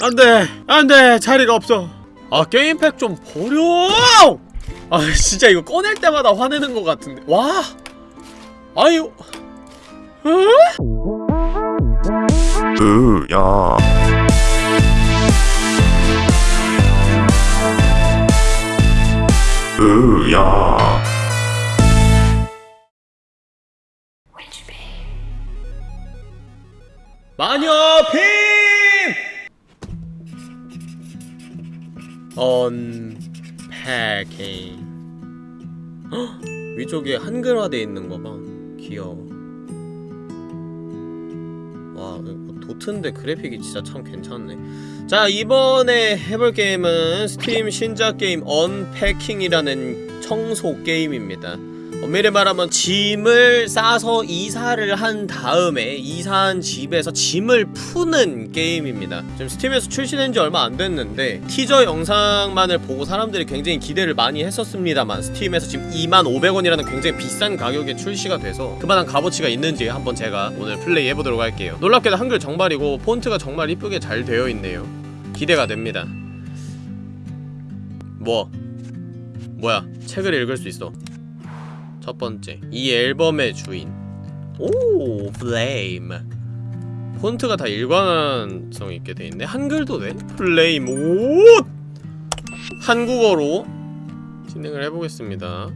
안돼 안돼 자리가 없어. 아 게임팩 좀 버려! 아 진짜 이거 꺼낼 때마다 화내는 것 같은데. 와! 아유. 으야. 으야. 마녀 빔 Unpacking. 헉, 위쪽에 한글화돼 있는 거 봐. 귀여워. 와 도트인데 그래픽이 진짜 참 괜찮네. 자 이번에 해볼 게임은 스팀 신작 게임 Unpacking이라는 청소 게임입니다 엄밀히 말하면 짐을 싸서 이사를 한 다음에 이사한 집에서 짐을 푸는 게임입니다. 지금 스팀에서 출시된 지 얼마 안 됐는데 티저 영상만을 보고 사람들이 굉장히 기대를 많이 했었습니다만 스팀에서 지금 25,000원이라는 굉장히 비싼 가격에 출시가 돼서 그만한 값어치가 있는지 한번 제가 오늘 플레이 해보도록 할게요. 놀랍게도 한글 정발이고 폰트가 정말 이쁘게 잘 되어 있네요. 기대가 됩니다. 뭐? 뭐야? 책을 읽을 수 있어 첫 번째 이 앨범의 주인. 오 플레임 폰트가 다 일관성 있게 돼 있네. 한글도 돼? 플레임 오! 한국어로 진행을 해보겠습니다.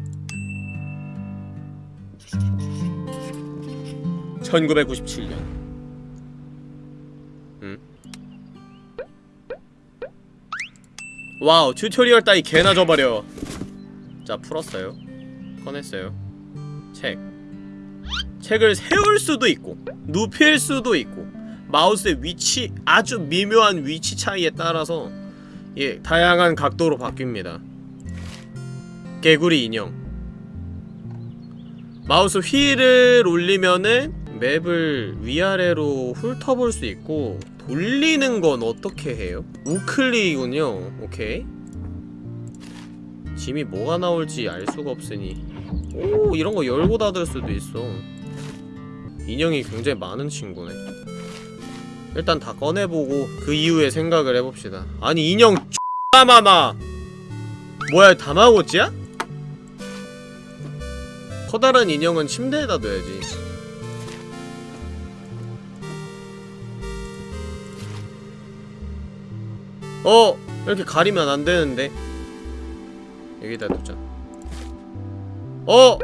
1997년. 음? 와우 tutorial 따위 개나 줘버려. 자 풀었어요. 꺼냈어요 책. 책을 세울 수도 있고 눕힐 수도 있고 마우스의 위치 아주 미묘한 위치 차이에 따라서 예 다양한 각도로 바뀝니다. 개구리 인형. 마우스 휠을 올리면은 맵을 위아래로 훑어볼 수 있고 돌리는 건 어떻게 해요? 우클릭이군요 오케이. 짐이 뭐가 나올지 알 수가 없으니 오 이런 거 열고 닫을 수도 있어. 인형이 굉장히 많은 친구네. 일단 다 꺼내보고 그 이후에 생각을 해봅시다. 아니 인형 많아 뭐야 다마고찌야? 커다란 인형은 침대에다 둬야지. 어! 이렇게 가리면 안 되는데. 여기다 두자 어!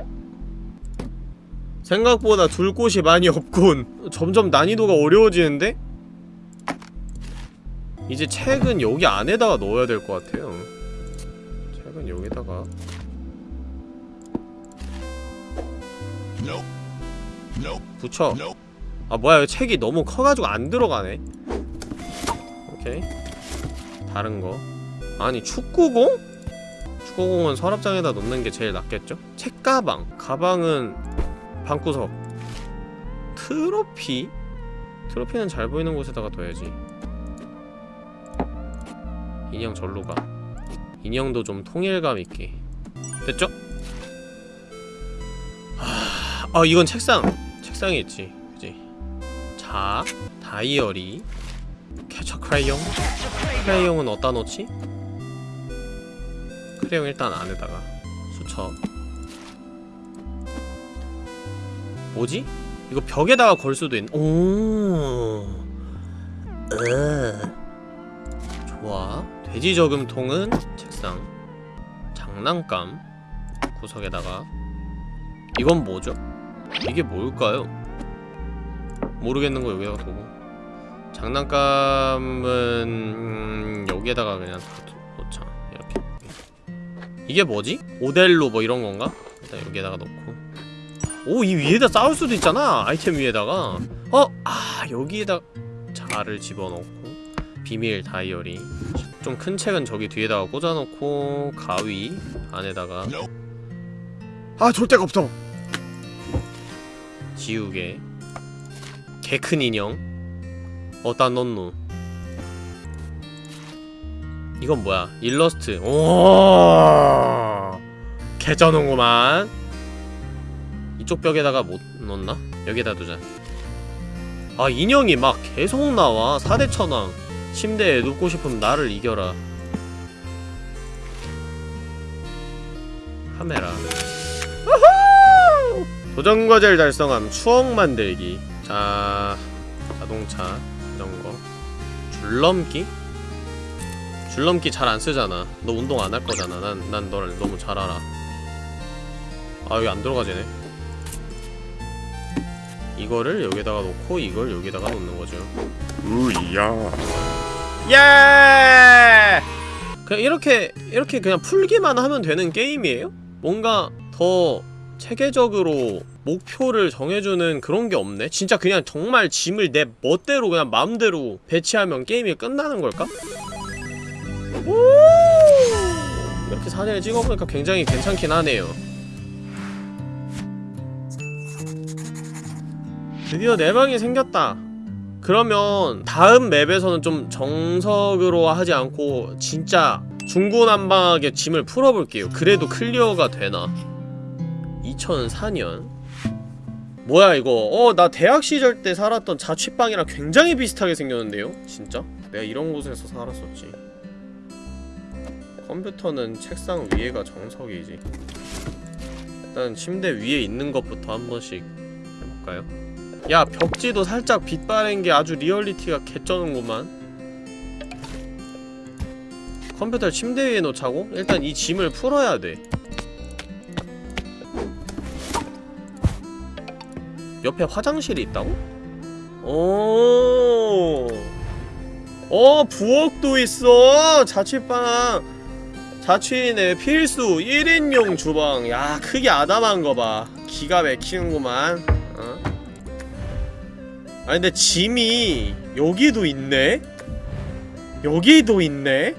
생각보다 둘 곳이 많이 없군. 점점 난이도가 어려워지는데? 이제 책은 여기 안에다가 넣어야 될 것 같아요. 책은 여기다가. 붙여. 아 뭐야 책이 너무 커가지고 안 들어가네. 오케이. 다른 거. 아니 축구공? 축구공은 서랍장에다 놓는 게 제일 낫겠죠? 책가방 가방은 방구석 트로피? 트로피는 잘 보이는 곳에다가 둬야지 인형 절로 가 인형도 좀 통일감 있게 됐죠? 하... 아 이건 책상! 책상에 있지 그지 자 다이어리 캐처 크레용 크레용은 어디다 놓지? 크레용 일단 안에다가 수첩 뭐지? 이거 벽에다가 걸 수도 있는 오 으. 좋아 돼지 저금통은 책상 장난감 구석에다가 이건 뭐죠? 이게 뭘까요? 모르겠는 거 여기다가 두고 장난감은 음, 여기에다가 그냥 이게 뭐지? 오델로 뭐 이런 건가? 일단 여기에다가 놓고. 오 이 위에다 쌓을 수도 있잖아 아이템 위에다가. 어? 아 여기에다 자를 집어넣고 비밀 다이어리. 좀 큰 책은 저기 뒤에다가 꽂아놓고 가위 안에다가. 아 절대가 없어. 지우개. 개 큰 인형. 어디다 넣노 이건 뭐야? 일러스트. 오 개쩌는구만. 이쪽 벽에다가 못 넣나? 여기다 두자. 아 인형이 막 계속 나와. 4대 천왕. 침대에 눕고 싶으면 나를 이겨라. 카메라! 도전과제를 달성함. 추억 만들기. 자 자동차. 자전거. 줄넘기? 줄넘기 잘 안 쓰잖아 너 운동 안 할 거잖아 난, 난 너를 너무 잘 알아 아 여기 안 들어가지네 이거를 여기다가 놓고 이걸 여기다가 놓는 거죠 우야. 예! 그냥 이렇게 이렇게 그냥 풀기만 하면 되는 게임이에요? 뭔가 더 체계적으로 목표를 정해주는 그런 게 없네? 진짜 그냥 정말 짐을 내 멋대로 그냥 마음대로 배치하면 게임이 끝나는 걸까? 오! 이렇게 사진을 찍어보니까 굉장히 괜찮긴 하네요. 드디어 내 방이 생겼다. 그러면 다음 맵에서는 좀 정석으로 하지 않고 진짜 중구난방하게 짐을 풀어볼게요. 그래도 클리어가 되나? 2004년? 뭐야 이거? 어 나 대학 시절 때 살았던 자취방이랑 굉장히 비슷하게 생겼는데요? 진짜? 내가 이런 곳에서 살았었지 컴퓨터는 책상 위에가 정석이지 일단 침대 위에 있는 것부터 한 번씩 해볼까요? 야 벽지도 살짝 빛 바랜 게 아주 리얼리티가 개쩌는구만 컴퓨터를 침대 위에 놓자고? 일단 이 짐을 풀어야 돼 옆에 화장실이 있다고? 오, 어 부엌도 있어 자취방 자취인의 필수 1인용 주방 야 크기 아담한 거 봐 기가 막히는구만 어? 아 근데 짐이 여기도 있네? 여기도 있네?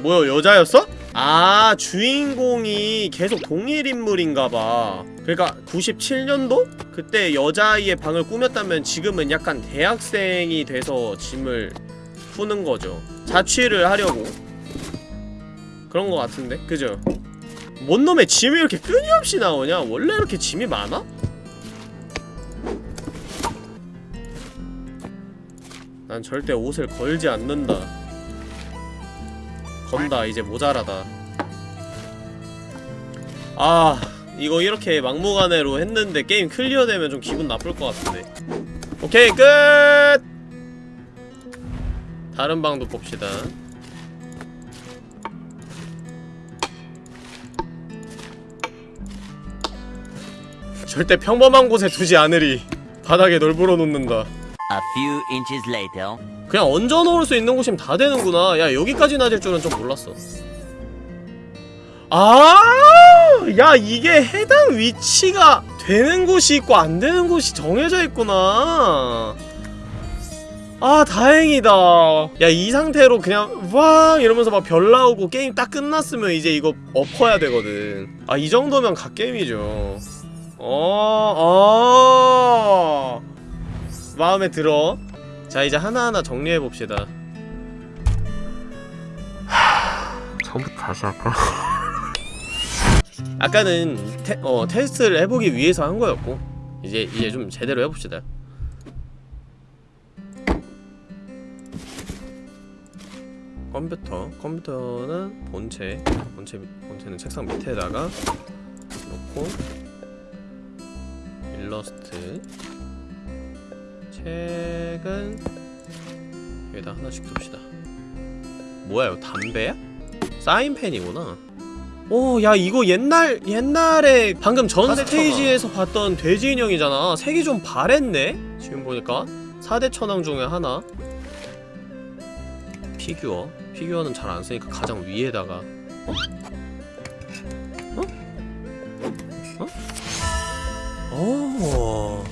뭐야 여자였어? 아 주인공이 계속 동일 인물인가봐 그러니까 97년도? 그때 여자아이의 방을 꾸몄다면 지금은 약간 대학생이 돼서 짐을 푸는 거죠 자취를 하려고 그런 거 같은데? 그죠? 뭔 놈의 짐이 이렇게 끊임없이 나오냐? 원래 이렇게 짐이 많아? 난 절대 옷을 걸지 않는다 건다 이제 모자라다 아 이거 이렇게 막무가내로 했는데 게임 클리어되면 좀 기분 나쁠 것 같은데 오케이 끝! 다른 방도 봅시다 절대 평범한 곳에 두지 않으리 바닥에 널브러 놓는다 A few inches later. 그냥 얹어 놓을 수 있는 곳이면 다 되는구나. 야, 여기까지 놔질 줄은 좀 몰랐어. 아! 야, 이게 해당 위치가 되는 곳이 있고 안 되는 곳이 정해져 있구나. 아, 다행이다. 야, 이 상태로 그냥 와 이러면서 막 별 나오고 게임 딱 끝났으면 이제 이거 엎어야 되거든. 아, 이 정도면 갓게임이죠. 어, 어. 마음에 들어. 자 이제 하나하나 정리해봅시다 처음부터 다시 할까? 아까는 테, 어, 테스트를 해보기 위해서 한 거였고 이제 이제 좀 제대로 해봅시다 컴퓨터 컴퓨터는 본체 본체 본체는 책상 밑에다가 놓고 일러스트 책은 여기다 하나씩 둡시다 뭐야 이거 담배야? 사인펜이구나 오, 야 이거 옛날 옛날에 방금 전 파스타가. 스테이지에서 봤던 돼지 인형이잖아. 색이 좀 바랬네. 지금 보니까 4대 천왕 중에 하나. 피규어. 피규어는 잘 안 쓰니까 가장 위에다가. 어? 어? 어? 오.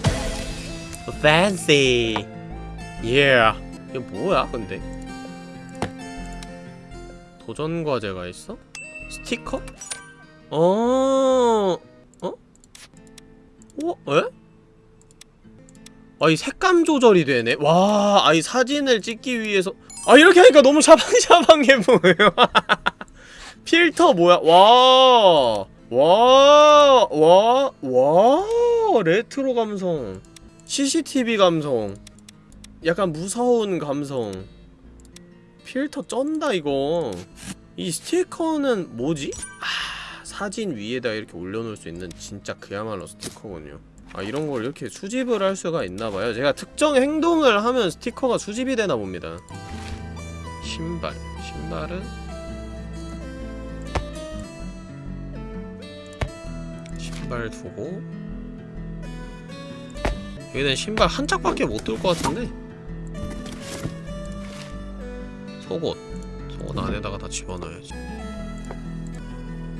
fancy. Yeah. 이거 뭐야, 근데? 도전 과제가 있어? 스티커? 어, 어? 어? 에? 아, 이 색감 조절이 되네? 와, 아, 이 사진을 찍기 위해서. 아, 이렇게 하니까 너무 샤방샤방해 보여요. 필터 뭐야? 와, 와, 와, 와, 레트로 감성. CCTV 감성. 약간 무서운 감성 필터 쩐다 이거 이 스티커는 뭐지? 아 사진 위에다 이렇게 올려놓을 수 있는 진짜 그야말로 스티커군요 아 이런 걸 이렇게 수집을 할 수가 있나봐요. 제가 특정 행동을 하면 스티커가 수집이 되나 봅니다. 신발. 신발은? 신발 두고. 여기는 신발 한 짝밖에 못둘것 같은데? 속옷. 속옷 안에다가 다 집어넣어야지.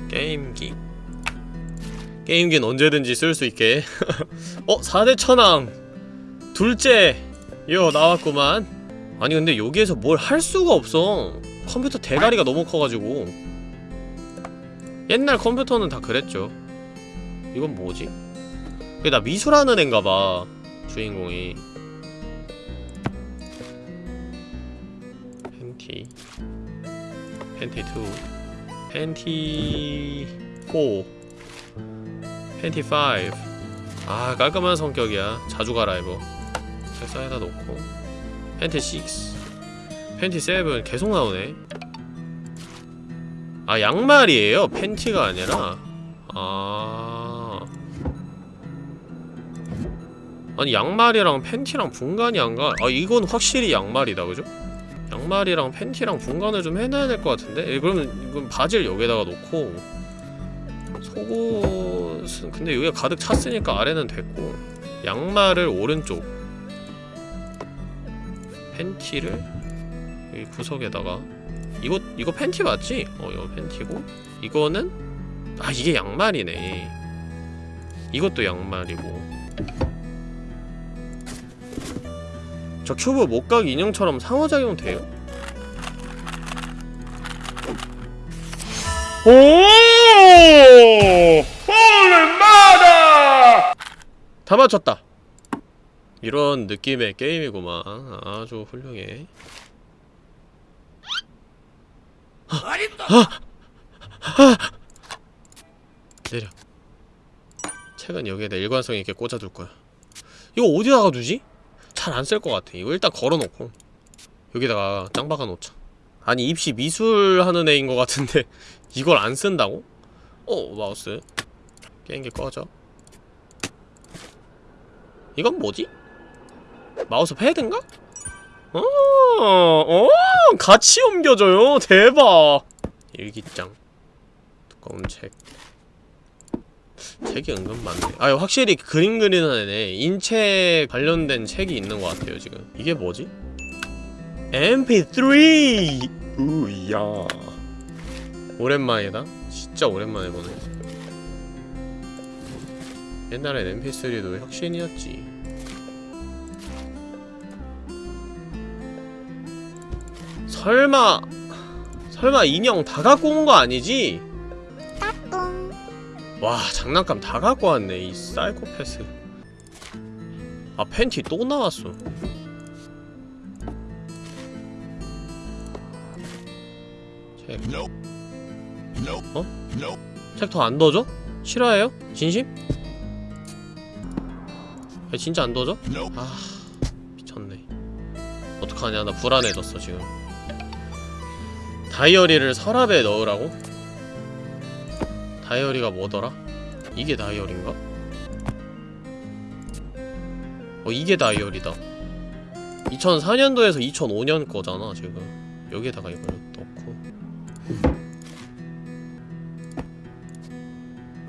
게임기 게임기는 언제든지 쓸 수 있게. 어? 4대 천왕. 둘째 요 나왔구만. 아니 근데 여기에서 뭘 할 수가 없어. 컴퓨터 대가리가 너무 커가지고. 옛날 컴퓨터는 다 그랬죠. 이건 뭐지? 이게 나 미술하는 앤가봐 주인공이. 팬티. 팬티 2 팬티 4 팬티 5아 깔끔한 성격이야. 자주 갈아입어 책상에다 놓고. 팬티 6 팬티 7 계속 나오네. 아 양말이에요? 팬티가 아니라? 아. 아니 양말이랑 팬티랑 분간이 안가. 아 이건 확실히 양말이다 그죠? 양말이랑 팬티랑 분간을 좀 해놔야 될 것 같은데? 예, 그러면 이건 바지를 여기다가 놓고 속옷은 근데 여기가 가득 찼으니까 아래는 됐고 양말을 오른쪽 팬티를 여기 구석에다가 이거 이거 팬티 맞지? 어 이거 팬티고 이거는 아 이게 양말이네 이것도 양말이고 저 큐브 목각 인형처럼 상호작용 돼요? 오! 홀마다! 다 맞췄다. 이런 느낌의 게임이구만. 아주 훌륭해. 내려. 책은 여기에다 일관성 있게 꽂아둘 거야. 이거 어디다가 두지? 잘 안 쓸 것 같아. 이거 일단 걸어놓고 여기다가 짱 박아놓자. 아니 입시 미술 하는 애인 것 같은데 이걸 안 쓴다고? 어 마우스 게임기 꺼져. 이건 뭐지? 마우스 패드인가? 어, 어, 같이 옮겨줘요. 대박. 일기장, 두꺼운 책. 책이 은근 많네. 아, 확실히 그림 그리는 애네. 인체 관련된 책이 있는 것 같아요, 지금. 이게 뭐지? MP3! 우야. 오랜만이다. 진짜 오랜만에 보네. 옛날엔 MP3도 혁신이었지. 설마 설마 인형 다 갖고 온 거 아니지? 와 장난감 다 갖고 왔네 이 사이코패스 아 팬티 또 나왔어 책 어? 책더안 넣어줘? 싫어해요? 진심? 야, 진짜 안 넣어줘? 아 미쳤네 어떡하냐 나 불안해졌어 지금 다이어리를 서랍에 넣으라고? 다이어리가 뭐더라? 이게 다이어리인가? 어 이게 다이어리다 2004년도에서 2005년 거잖아 지금 여기에다가 이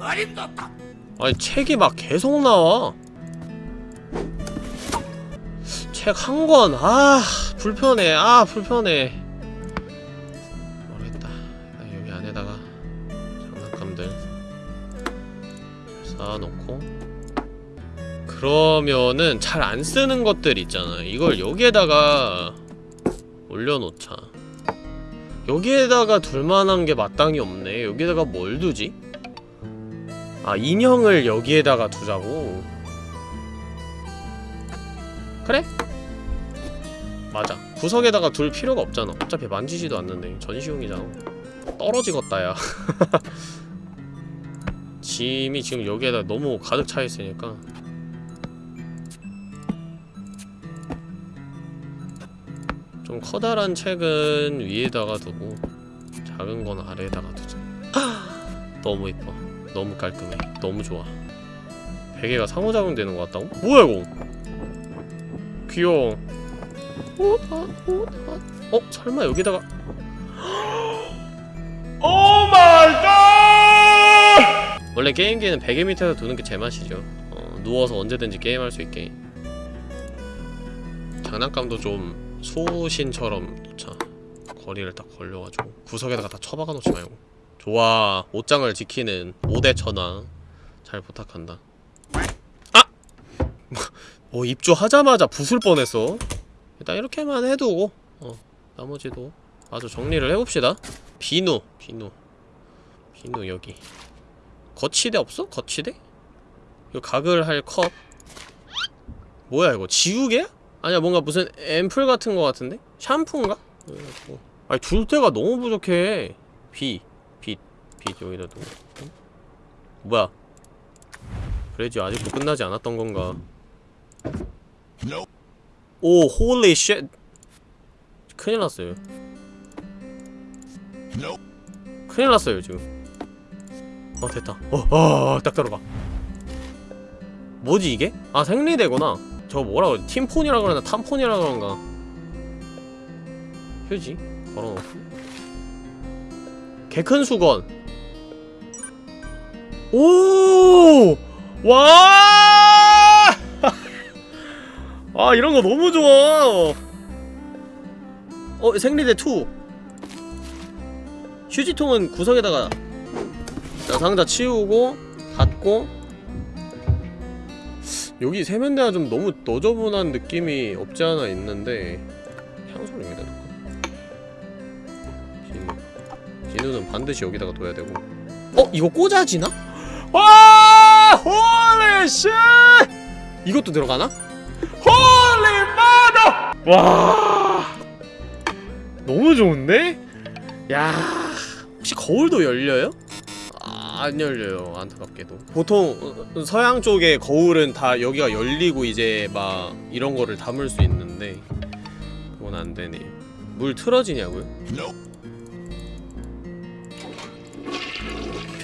걸 넣고 아니 책이 막 계속 나와. 책 한 권. 아 불편해. 아 불편해. 모르겠다. 일단 여기 안에다가 장난감들 잘 쌓아놓고. 그러면은 잘 안 쓰는 것들 있잖아. 이걸 여기에다가 올려놓자. 여기에다가 둘만한 게 마땅히 없네. 여기에다가 뭘 두지? 아 인형을 여기에다가 두자고? 그래? 맞아. 구석에다가 둘 필요가 없잖아. 어차피 만지지도 않는데. 전시용이잖아. 떨어지겠다 야. 짐이 지금 여기에다 너무 가득 차 있으니까. 좀 커다란 책은 위에다가 두고 작은 건 아래에다가 두자. 너무 이뻐 너무 깔끔해 너무 좋아 베개가 상호작용 되는 것 같다고? 뭐야 이거 귀여워 어? 아, 어? 아. 어? 설마 여기다가 Oh my god! 원래 게임기는 베개 밑에서 두는 게 제맛이죠 어, 누워서 언제든지 게임할 수 있게 장난감도 좀 소신처럼 놓자 거리를 딱 걸려가지고 구석에다가 다 처박아 놓지 말고 좋아 옷장을 지키는 5대 천왕 잘 부탁한다 아! 어 입주하자마자 부술 뻔했어 일단 이렇게만 해두고 어 나머지도 아주 정리를 해봅시다 비누 비누 비누 여기 거치대 없어? 거치대? 이거 각을 할 컵 뭐야 이거 지우개야? 아니야 뭔가 무슨 앰플 같은 거 같은데? 샴푸인가? 뭐. 아니 둘 데가 너무 부족해 비, 빛, 빛 여기다 두고 응? 뭐야? 그래지 아직도 끝나지 않았던 건가? 오 holy shit 큰일 났어요. 큰일 났어요 지금. 어 됐다. 어딱 들어가. 뭐지 이게? 아 생리대구나. 저거 뭐라 그래? 팀폰이라 그러나 탐폰이라 그런가. 휴지? 걸어놓고. 개큰 수건 오! 와! 아 이런 거 너무 좋아 어 생리대 2 휴지통은 구석에다가 자 상자 치우고 닫고 여기 세면대가 좀 너무 너저분한 느낌이 없지 않아 있는데 향수를 여기다? 비누 비누는 반드시 여기다가 둬야 되고 어? 이거 꽂아지나? 와! Holy shit! 이것도 들어가나? Holy mother! 와! 너무 좋은데? 야 혹시 거울도 열려요? 아, 안 열려요 안타깝게도 보통 어, 서양 쪽의 거울은 다 여기가 열리고 이제 막 이런 거를 담을 수 있는데 그건 안 되네요 물 틀어지냐고요?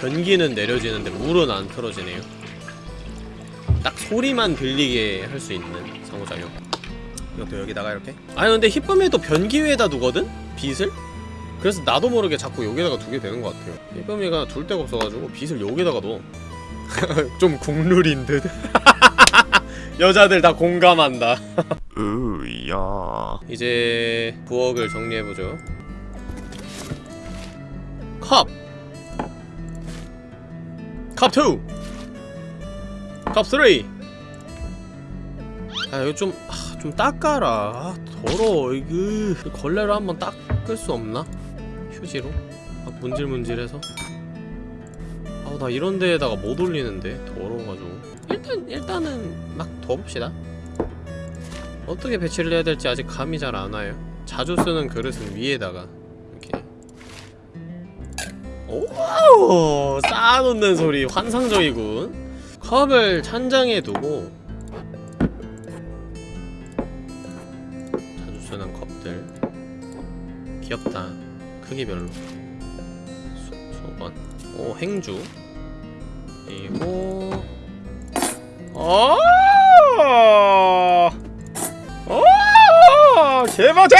변기는 내려지는데 물은 안 틀어지네요 딱 소리만 들리게 할 수 있는 상호작용 이것도 여기다가 이렇게 아니 근데 히쁨에도 변기 위에다 두거든? 빗을? 그래서 나도 모르게 자꾸 여기다가 두게 되는 것 같아요 히쁨이가 둘 데가 없어가지고 빗을 여기다가 넣어 좀 국룰인 듯 여자들 다 공감한다 으야. 이제 부엌을 정리해보죠 컵! 컵 2! 컵 3! 아 이거 좀, 아, 좀 닦아라 아, 더러워 이거 걸레로 한번 닦을 수 없나? 휴지로? 아 문질문질해서 아우 나 이런 데에다가 못 올리는데 더러워가지고 일단, 일단은 막 둬봅시다 어떻게 배치를 해야 될지 아직 감이 잘 안 와요. 자주 쓰는 그릇은 위에다가 오 쌓아놓는 소리 환상적이군. 컵을 찬장에 두고 자주 쓰는 컵들 귀엽다. 크기별로 수, 수건 오 행주 그리고 어 오! 개맛해!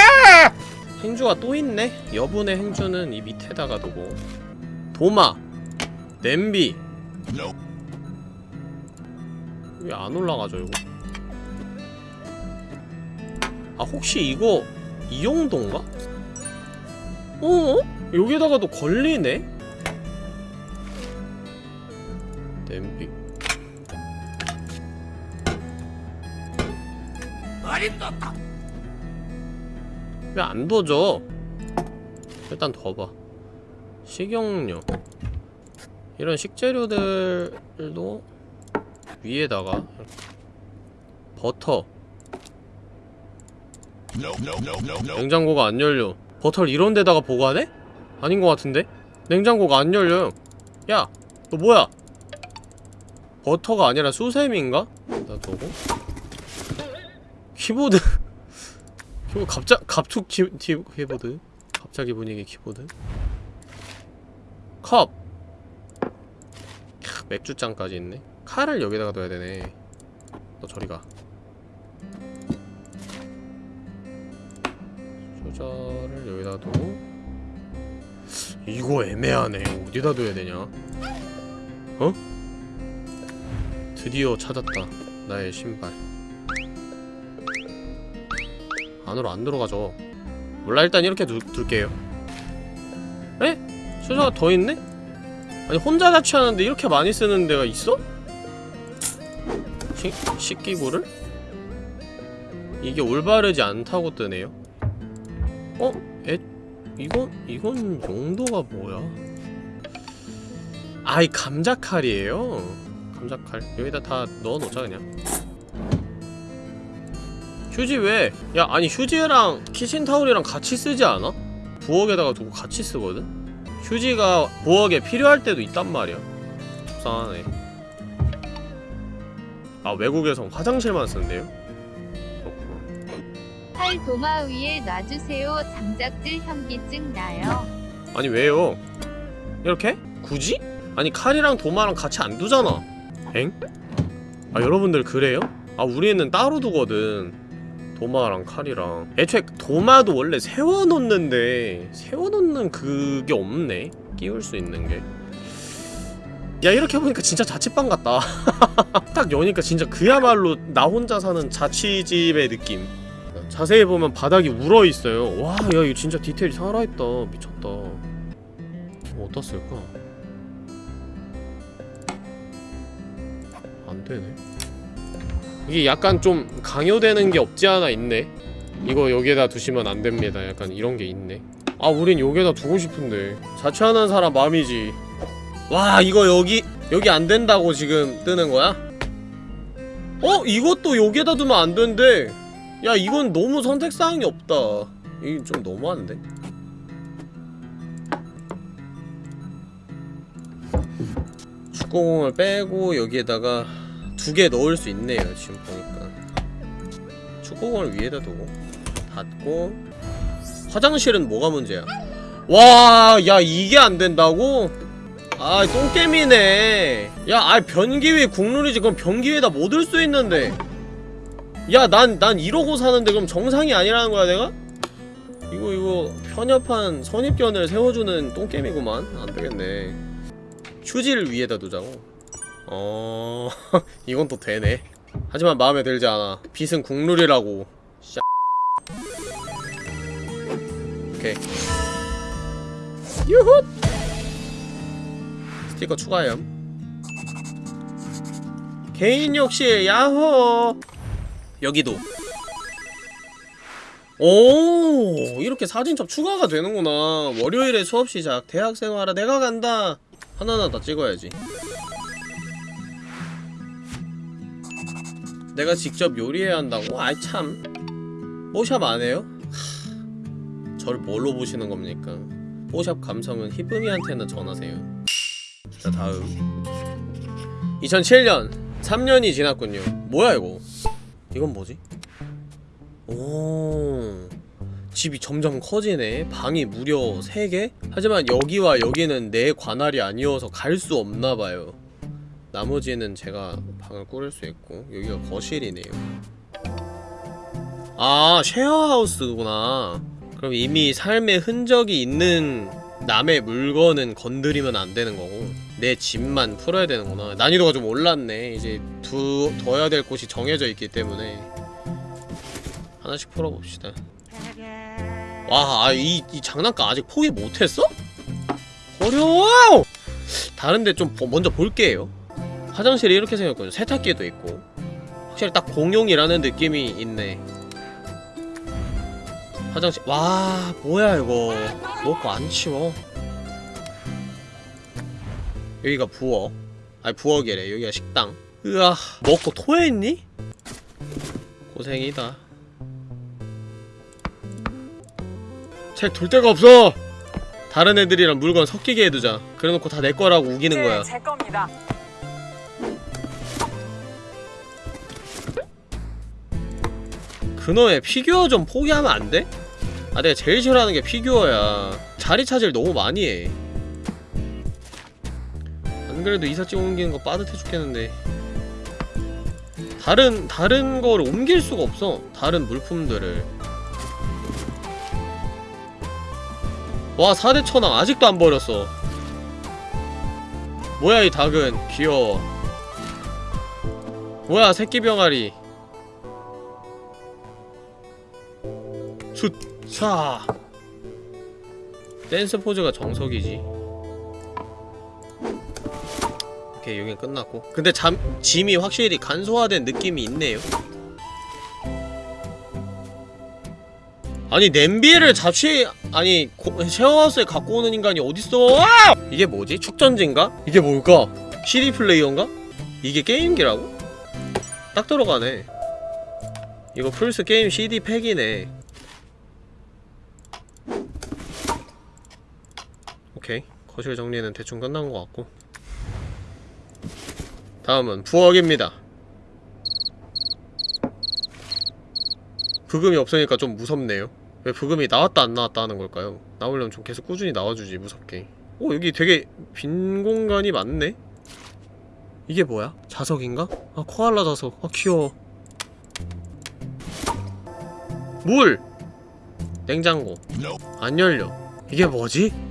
행주가 또 있네? 여분의 행주는 이 밑에다가 두고 도마 냄비 왜 안 올라가죠 이거? 아 혹시 이거 이 정도인가? 어? 여기다가도 걸리네? 냄비 왜 안 도져? 일단 둬봐 식용유 이런 식재료들도 위에다가 버터 냉장고가 안 열려 버터를 이런 데다가 보관해? 아닌 것 같은데? 냉장고가 안 열려요 야! 너 뭐야? 버터가 아니라 수세미인가? 놔두고 키보드 이거 갑자 갑툭 키, 키, 키보드 갑자기 분위기 키보드 컵. 캬, 맥주잔까지 있네. 칼을 여기다가 둬야 되네. 너 저리가. 소자를 여기다 두고. 이거 애매하네. 어디다 둬야 되냐? 어? 드디어 찾았다. 나의 신발. 안으로 안 들어가죠. 몰라 일단 이렇게 두, 둘게요. 에? 소자가 더 있네? 아니 혼자 자취하는데 이렇게 많이 쓰는 데가 있어? 식, 식기구를? 이게 올바르지 않다고 뜨네요 어? 에? 이건, 이건 용도가 뭐야? 아이 감자칼이에요 감자칼 여기다 다 넣어놓자 그냥 휴지 왜? 야 아니 휴지랑 키친타올이랑 같이 쓰지 않아? 부엌에다가 두고 같이 쓰거든? 휴지가 부엌에 필요할 때도 있단 말이야 속상하네 아 외국에선 화장실만 쓴대요? 그렇구나 팔 도마 위에 놔주세요. 장작질 현기증 나요. 아니 왜요? 이렇게? 굳이? 아니 칼이랑 도마랑 같이 안 두잖아 엥? 아 여러분들 그래요? 아 우리는 따로 두거든 도마랑 칼이랑. 애초에 도마도 원래 세워놓는데 세워놓는 그게 없네? 끼울 수 있는 게 야 이렇게 보니까 진짜 자취방 같다. 딱 여니까 진짜 그야말로 나 혼자 사는 자취집의 느낌. 자세히 보면 바닥이 울어있어요. 와 야 이거 진짜 디테일이 살아있다. 미쳤다. 어디다 쓸까? 안되네 이게 약간 좀 강요되는 게 없지 않아 있네? 이거 여기에다 두시면 안 됩니다. 약간 이런 게 있네. 아 우린 여기에다 두고 싶은데. 자취하는 사람 마음이지. 와 이거 여기 여기 안 된다고 지금 뜨는 거야? 어? 이것도 여기에다 두면 안 된대. 야 이건 너무 선택사항이 없다. 이게 좀 너무한데? 축구공을 빼고 여기에다가 두 개 넣을 수 있네요 지금 보니까. 축구공을 위에다 두고 닫고. 화장실은 뭐가 문제야? 와 야 이게 안 된다고? 아 똥개미네. 야아 변기 위에 국룰이지. 그럼 변기 위에다 못 올 수 있는데? 야 난난 이러고 사는데 그럼 정상이 아니라는 거야 내가? 이거 이거 편협한 선입견을 세워주는 똥개미구만. 안되겠네. 휴지를 위에다 두자고 어... 이건 또 되네. 하지만 마음에 들지 않아. 빛은 국룰이라고. 샤. 오케이. 유훗 스티커 추가염 개인 욕실 야호! 여기도. 오 이렇게 사진첩 추가가 되는구나. 월요일에 수업 시작. 대학생활아 내가 간다. 하나하나 다 찍어야지 내가 직접 요리해야 한다고? 아이 참 뽀샵 안 해요? 하... 저를 뭘로 보시는 겁니까? 뽀샵 감성은 히쁨이한테나 전하세요 자 다음 2007년 3년이 지났군요 뭐야 이거 이건 뭐지? 오 집이 점점 커지네 방이 무려 3개? 하지만 여기와 여기는 내 관할이 아니어서 갈 수 없나봐요 나머지는 제가 방을 꾸릴 수 있고 여기가 거실이네요. 아 쉐어하우스구나. 그럼 이미 삶의 흔적이 있는 남의 물건은 건드리면 안 되는 거고 내 집만 풀어야 되는구나. 난이도가 좀 올랐네. 이제 두, 둬야 될 곳이 정해져 있기 때문에 하나씩 풀어봅시다. 와, 아, 이, 이 장난감 아직 포기 못했어? 어려워! 다른데 좀 보- 먼저 볼게요 화장실이 이렇게 생겼거든요. 세탁기도 있고. 확실히 딱 공용이라는 느낌이 있네. 화장실. 와 뭐야 이거. 먹고 안 치워? 여기가 부엌. 아니 부엌이래. 여기가 식당. 으아 먹고 토했니? 고생이다. 책 둘 데가 없어. 다른 애들이랑 물건 섞이게 해두자. 그래놓고 다 내 거라고 우기는 거야. 네, 제 겁니다. 그놈의 피규어 좀 포기하면 안 돼? 아 내가 제일 싫어하는 게 피규어야. 자리 차지를 너무 많이 해. 안 그래도 이삿짐 옮기는 거 빠듯해 죽겠는데. 다른 다른 거를 옮길 수가 없어 다른 물품들을. 와 4대 천왕 아직도 안 버렸어. 뭐야 이 닭은? 귀여워. 뭐야 새끼 병아리 숫차 댄스 포즈가 정석이지 오케이 여긴 끝났고 근데 잠, 짐이 확실히 간소화된 느낌이 있네요 아니 냄비를 잡취 아니 고, 쉐어하우스에 갖고 오는 인간이 어딨어 아! 이게 뭐지? 축전지인가? 이게 뭘까? CD 플레이어인가? 이게 게임기라고? 딱 들어가네 이거 플스 게임 CD 팩이네 오케이 거실 정리는 대충 끝난 것 같고 다음은 부엌입니다 부금이 없으니까 좀 무섭네요 왜 부금이 나왔다 안 나왔다 하는 걸까요? 나오려면 좀 계속 꾸준히 나와주지 무섭게 오 여기 되게 빈 공간이 많네? 이게 뭐야? 자석인가? 아 코알라 자석 아 귀여워 물! 냉장고 안 열려 이게 뭐지?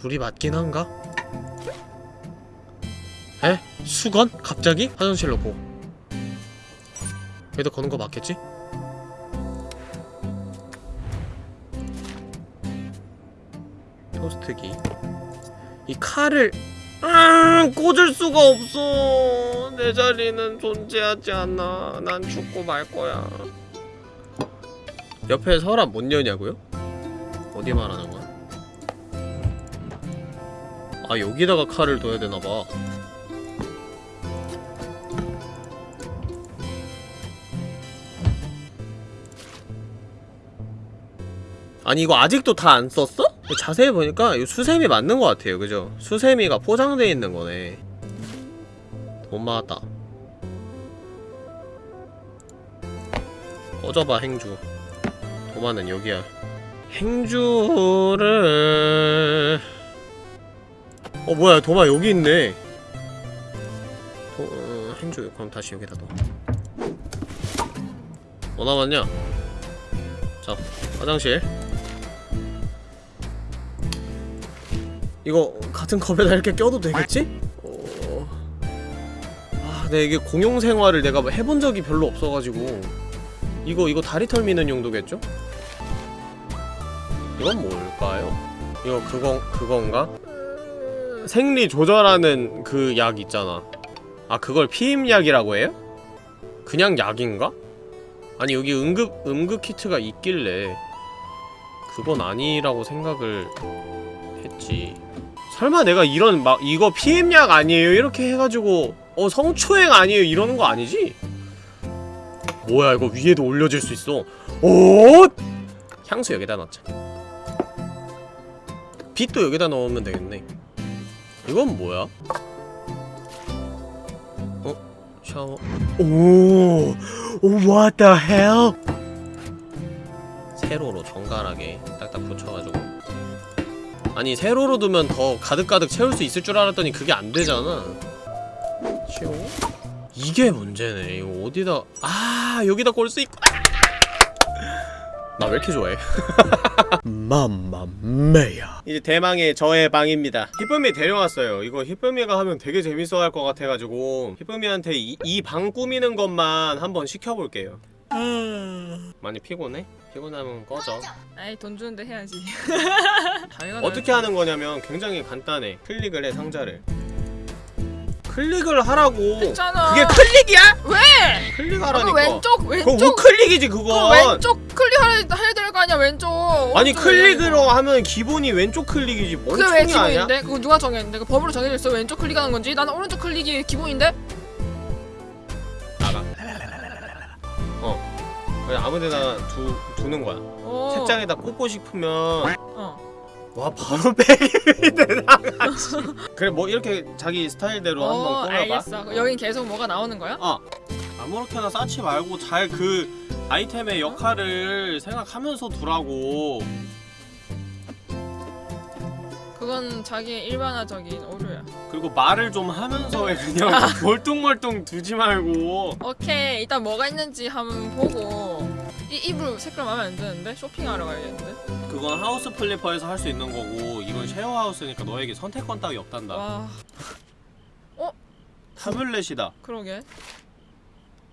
물이 맞긴 한가? 에? 수건? 갑자기? 화장실 로 고 여기다 거는 거 맞겠지? 토스트기 이 칼을 아, 꽂을 수가 없어 내 자리는 존재하지 않아 난 죽고 말 거야 옆에 서랍 못 여냐고요? 어디 말하는 거야? 아 여기다가 칼을 둬야 되나봐. 아니 이거 아직도 다 안 썼어? 자세히 보니까 이 수세미 맞는 것 같아요. 그죠? 수세미가 포장되어 있는 거네. 돈 많았다. 꺼져봐 행주. 도마는 여기야. 행주를 어 뭐야 도마 여기 있네 도... 어, 행주 그럼 다시 여기다 넣어 뭐 남았냐 자 화장실 이거 같은 컵에다 이렇게 껴도 되겠지? 어... 아, 네 이게 공용 생활을 내가 뭐 해본 적이 별로 없어가지고 이거 이거 다리 털 미는 용도겠죠? 이건 뭘까요? 이거 그건 그건가? 생리 조절하는 그 약 있잖아. 아 그걸 피임약이라고 해요? 그냥 약인가? 아니 여기 응급 응급 키트가 있길래 그건 아니라고 생각을 했지. 설마 내가 이런 막 이거 피임약 아니에요 이렇게 해가지고 어 성추행 아니에요 이러는 거 아니지? 뭐야 이거 위에도 올려줄 수 있어 오 향수 여기다 넣자 빛도 여기다 넣으면 되겠네 이건 뭐야? 어? 샤워 오, 오 what the hell? 세로로 정갈하게 딱딱 붙여가지고 아니 세로로 두면 더 가득가득 채울 수 있을 줄 알았더니 그게 안 되잖아 치워? 이게 문제네 이거 어디다 아 여기다 꼴수 있구나 나 왜 이렇게 좋아해? 맘마메야. 이제 대망의 저의 방입니다. 히쁨이 데려왔어요. 이거 히쁨이가 하면 되게 재밌어 할 것 같아가지고 히쁨이한테 이 방 꾸미는 것만 한번 시켜볼게요. 많이 피곤해? 피곤하면 꺼져. 아이 돈 주는데 해야지. 어떻게 하는 거냐면 굉장히 간단해. 클릭을 해 상자를 클릭을 하라고 했잖아. 그게 클릭이야? 왜? 클릭하라니까 그거 왼쪽 그거 왼쪽 우클릭이지 그거 왼쪽 클릭해야 해야 될 거 아니야 왼쪽. 아니 클릭으로 하면 기본이 왼쪽 클릭이지 그게 왜 멍청이 아니야? 기본인데? 그거 누가 정했는데? 그 법으로 정해져 있어 왼쪽 클릭하는 건지? 나는 오른쪽 클릭이 기본인데? 나가 어 그냥 아무데나 두, 두는 거야 어. 책장에다 꽂고 싶으면 어. 와 바로 백이 나가지. 그래 뭐 이렇게 자기 스타일대로 한번 어, 꾸며봐. 알겠어. 여긴 계속 뭐가 나오는 거야? 어. 아무렇게나 쌓지 말고 잘 그 아이템의 역할을 생각하면서 두라고. 그건 자기의 일반화적인 오류야. 그리고 말을 좀 하면서 해 그냥 멀뚱멀뚱 두지 말고. 오케이. 일단 뭐가 있는지 한번 보고 이 이불 색깔 마음에 안 드는데 쇼핑하러 가야겠는데. 그건 House Flipper에서 할 수 있는 거고 이건 쉐어 하우스니까 너에게 선택권 따위 없단다 와 타블렛이다 그러게.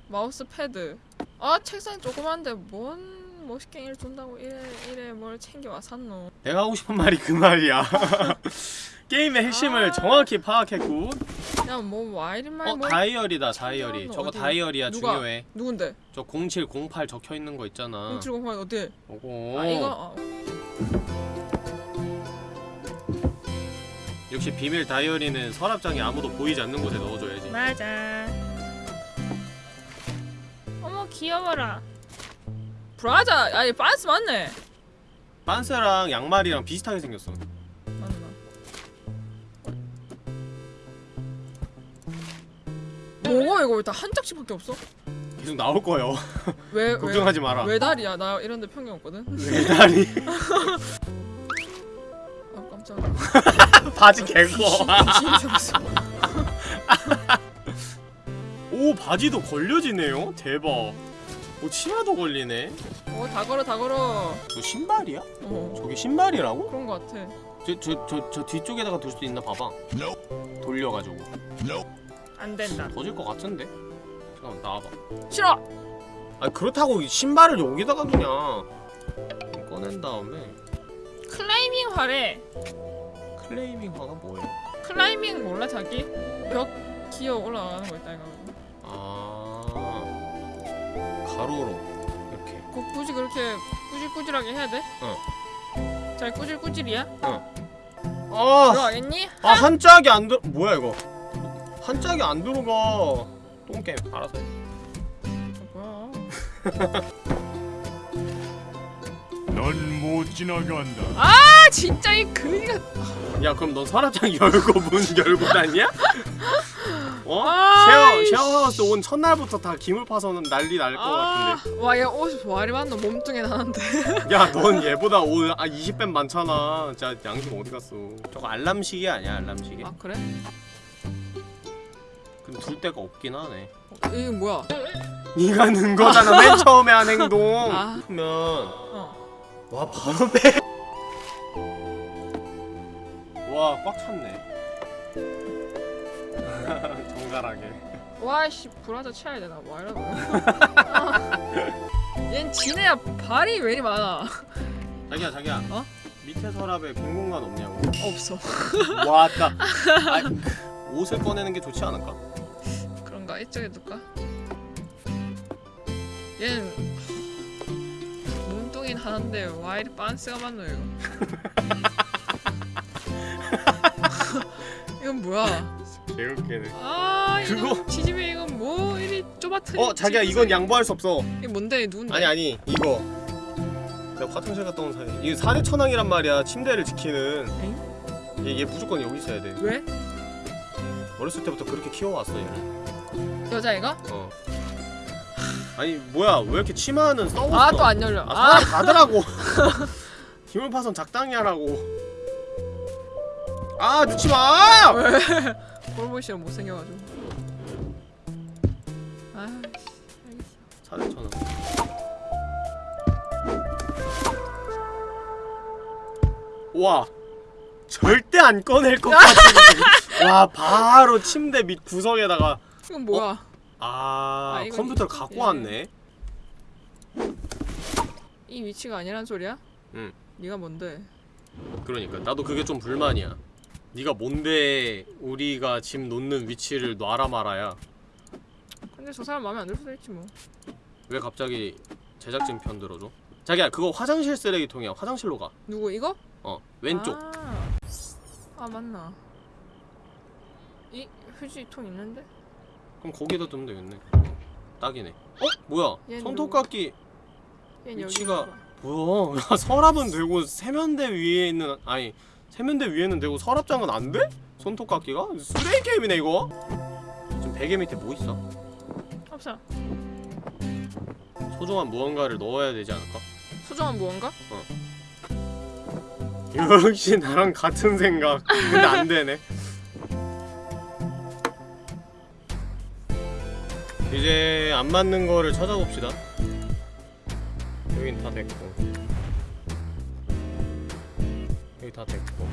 마우스 패드. 아 책상 조그만데 뭔 멋있게 일 준다고 이래 이래 뭘 챙겨와 샀노. 내가 하고 싶은 말이 그 말이야 게임의 핵심을 아. 정확히 파악했고 야뭐 와이리말 어 뭐 다이어리다 다이어리 어디? 저거 다이어리야 누가? 중요해 누군데? 저 0708 적혀있는 거 있잖아 공칠공팔 어때? 요거 아 이거 아, 역시 비밀 다이어리는 서랍장에 아무도 보이지 않는 곳에 넣어줘야지 맞아. 어머 귀여워라. 브라자 아니 반스 맞네. 빤스랑 양말이랑 비슷하게 생겼어 맞나? 뭐가 이거 왜 다 한 짝씩 밖에 없어? 계속 나올 거예요 왜 왜? 걱정하지 마라 왜 다리야? 나 이런데 편견 없거든. 메달이 아 깜짝이야. 바지 개고 없어. 오 바지도 걸려지네요 대박 오 치마도 걸리네 어다 걸어 다 걸어. 저 신발이야? 어 저게 신발이라고? 그런 거 같아. 저 저 저 저 뒤쪽에다가 둘 수 있나 봐봐 돌려가지고 안 된다. 더질 것 같은데? 잠깐만 나와봐 싫어. 아 그렇다고 신발을 여기다가 두냐 꺼낸 다음에 클라이밍화래. 클라이밍화가 뭐예요? 클라이밍 몰라 자기? 벽 기어 올라가는 거 있다 이거. 아 가로로 이렇게 꼭 굳이 그렇게 꾸질꾸질하게 해야 돼? 어. 잘 꾸질꾸질이야? 아, 들어가겠니? 아 한짝이 안 들어 뭐야 이거 한짝이 안 들어가 똥게임 알아서 해 아, 뭐야? 넌 못 지나간다. 아 진짜 이 그니가 야 그럼 넌 서랍장 열고 문 열고 다니냐? 어? 아, 쉐어. 쉐어하우스 온 첫날부터 다 기물 파서는 난리 날것 같은데 와얘 옷이 와리 많노 몸뚱이 나는데 야 넌 얘보다 옷 아, 20배 많잖아 진짜 양심 어디 갔어 저거 알람시계 아니야 알람시계? 아 그래? 근데 둘 데가 없긴 하네 어, 이게 뭐야? 네가 는 거잖아 맨 처음에 한 행동 아. 그러면 어 와 바로 빼. 와 꽉 찼네. 정갈하게. 와씨 브라자 쳐야 되나 뭐 이러고 얜 지네야 발이 왜 이리 많아 자기야 자기야. 어? 밑에 서랍에 빈 공간 없냐고. 없어 왔다. 아, 옷을 꺼내는 게 좋지 않을까? 그런가 이쪽에 둘까? 얜 몸뚱이는 하는데 와 이리 빤스가 많노 이거 이건 뭐야 개웃기네. 아 이거 그거- 지집에 이건 뭐 이리 좁아트 어 자기야 이건 양보할 수 없어. 이게 뭔데 누군데 아니 아니 이거. 내가 화장실 갔다 온 사이. 이게 사대 천왕이란 말이야. 침대를 지키는. 얘, 얘 무조건 여기 있어야 돼. 왜? 어렸을 때부터 그렇게 키워왔어 얘를. 여자애가? 어. 아니 뭐야 왜 이렇게 치마는 써봤어? 아또 안 열려 아, 아, 가더라고. 힘을 파선 적당히 하라고. 아, 넣지 마! 왜? 꼴보시면 못생겨가지고 아 사대천원. 와, 절대 안 꺼낼 것 같은. 와, 바로 침대 밑 구석에다가 이건 뭐야 아, 아, 이건 컴퓨터를 이쪽- 갖고 예. 왔네. 이 위치가 아니란 소리야? 응. 네가 뭔데? 그러니까 나도 그게 좀 불만이야. 네가 뭔데 우리가 짐 놓는 위치를 놔라 말아야. 근데 저 사람 마음에 안 들 수도 있지 뭐. 왜 갑자기 제작진 편 들어줘? 자기야 그거 화장실 쓰레기통이야. 화장실로 가. 누구 이거? 어 왼쪽. 아, 아 맞나. 이 휴지통 있는데? 그럼 거기다 두면 되겠네. 딱이네. 어? 뭐야? 손톱깎이 위치가- 뭐야? 야, 서랍은 되고 세면대 위에 있는 아니 세면대 위에는 되고 서랍장은 안 돼? 손톱깎이가? 쓰레기 게임이네 이거 지금 베개 밑에 뭐 있어? 없어. 소중한 무언가를 넣어야 되지 않을까? 소중한 무언가? 역시 나랑 같은 생각 근데 안 되네 이제 안 맞는 거를 찾아봅시다 여긴 다 됐고 여기 다 됐고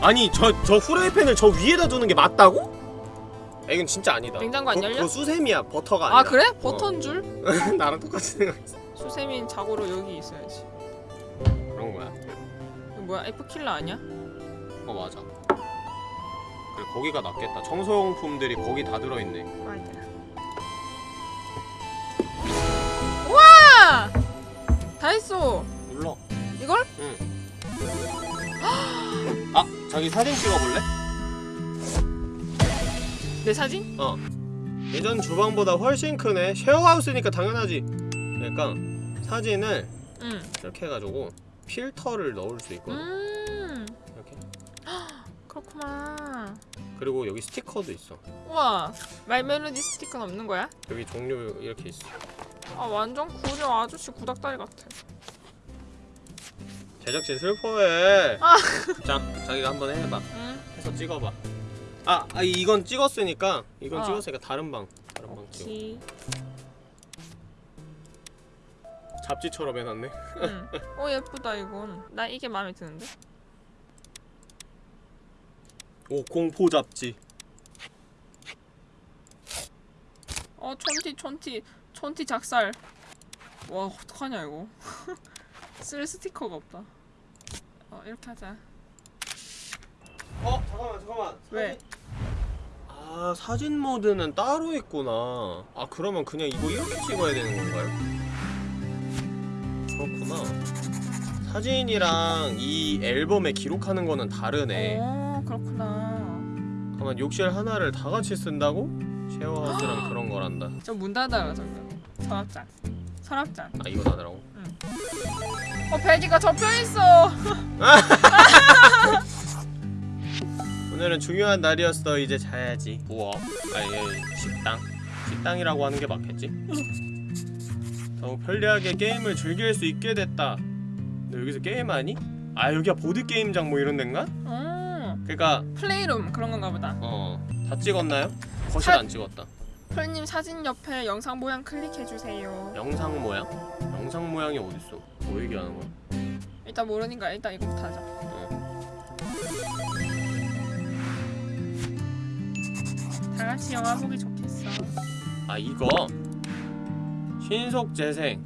아니 저 저 후라이팬을 저 위에다 두는 게 맞다고? 야, 이건 진짜 아니다 냉장고 안 열려? 그거 수세미야 버터가 아니라 아 그래? 버터인 줄? 나랑 똑같은 생각 수세민 자고로 여기 있어야지. 그런 거야 이거 뭐야? F킬러 아니야? 어 맞아 그래 거기가 낫겠다 청소용품들이 거기 다 들어있네 아니야. 우와! 다 했어. 눌러 이걸? 아 자기 사진 찍어볼래? 내 사진? 어 예전 주방보다 훨씬 크네 쉐어하우스니까 당연하지 그러니까 사진을 응. 이렇게 해가지고 필터를 넣을 수 있거든 음. 이렇게 그렇구나. 그리고 여기 스티커도 있어 우와. 말멜로디 스티커는 없는 거야? 여기 종류 이렇게 있어 아 완전 구려 아저씨 구닥다리 같아. 제작진 슬퍼해 아. 자 자기가 한번 해봐 응. 해서 찍어봐 아, 아 이건 찍었으니까 이건 어. 찍었으니까 다른 방 다른 방 찍어 지. 잡지처럼 해놨네 응. 어 예쁘다 이건. 나 이게 마음에 드는데. 오 공포 잡지 어 촌티 촌티 촌티 작살. 와 어떡하냐 이거. 쓸 스티커가 없다. 어 이렇게 하자. 어 잠깐만 잠깐만 왜? 아 사진 모드는 따로 있구나 아 그러면 그냥 이거 이렇게 찍어야 되는 건가요? 그렇구나 사진이랑 이 앨범에 기록하는 거는 다르네 어 그렇구나. 그러면 욕실 하나를 다 같이 쓴다고? 쉐어하우스랑 그런 거란다 저 문 닫아라 저기. 서랍장. 서랍장. 아 이거 다더라고 어 베디가 접혀 있어. 오늘은 중요한 날이었어 이제 자야지 부엌 아니 아니, 식당 식당이라고 하는 게 맞겠지? 더욱 편리하게 게임을 즐길 수 있게 됐다 너 여기서 게임하니? 아 여기가 보드게임장 뭐 이런 데인가? 음. 그니까 플레이룸 그런 건가 보다. 어다 찍었나요? 거실 사- 안 찍었다 폴님 사진 옆에 영상 모양 클릭해 주세요. 영상 모양? 영상 모양이 어딨어 뭐 얘기하는 거야? 일단 모르니까 일단 이거부터 하자. 다 같이 영화 보기 좋겠어. 아 이거 신속 재생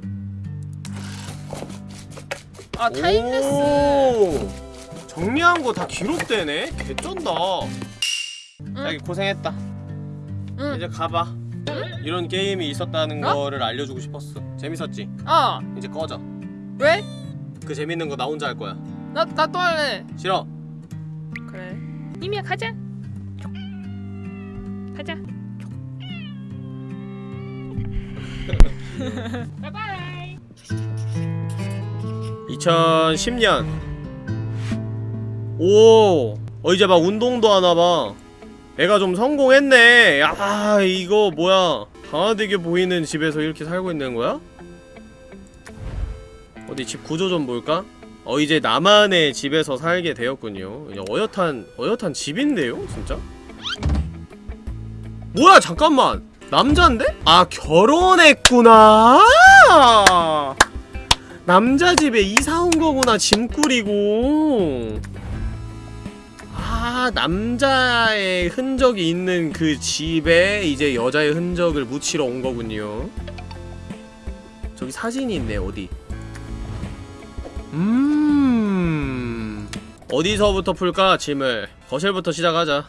아 타임랩스. 오 정리한 거 다 기록되네 개쩐다 자기 고생했다 응. 이제 가봐 이런 게임이 있었다는 어? 거를 알려주고 싶었어 재밌었지? 어. 이제 꺼져 왜? 그 재밌는 거 나 혼자 할 거야 나 나 또 할래. 싫어 그래. 님이야 가자. 가자. 바이바이. 2010년 오 어, 이제 막 운동도 하나봐 애가 좀 성공했네 야 이거 뭐야 강화되게 보이는 집에서 이렇게 살고 있는 거야? 어디 집 구조 좀 볼까? 어 이제 나만의 집에서 살게 되었군요 이제 어엿한 어엿한 집인데요 진짜? 뭐야 잠깐만 남잔데? 아 결혼했구나 남자 집에 이사 온 거구나 짐 꾸리고 아 남자의 흔적이 있는 그 집에 이제 여자의 흔적을 묻히러 온 거군요 저기 사진이 있네 어디 음 어디서부터 풀까 짐을 거실부터 시작하자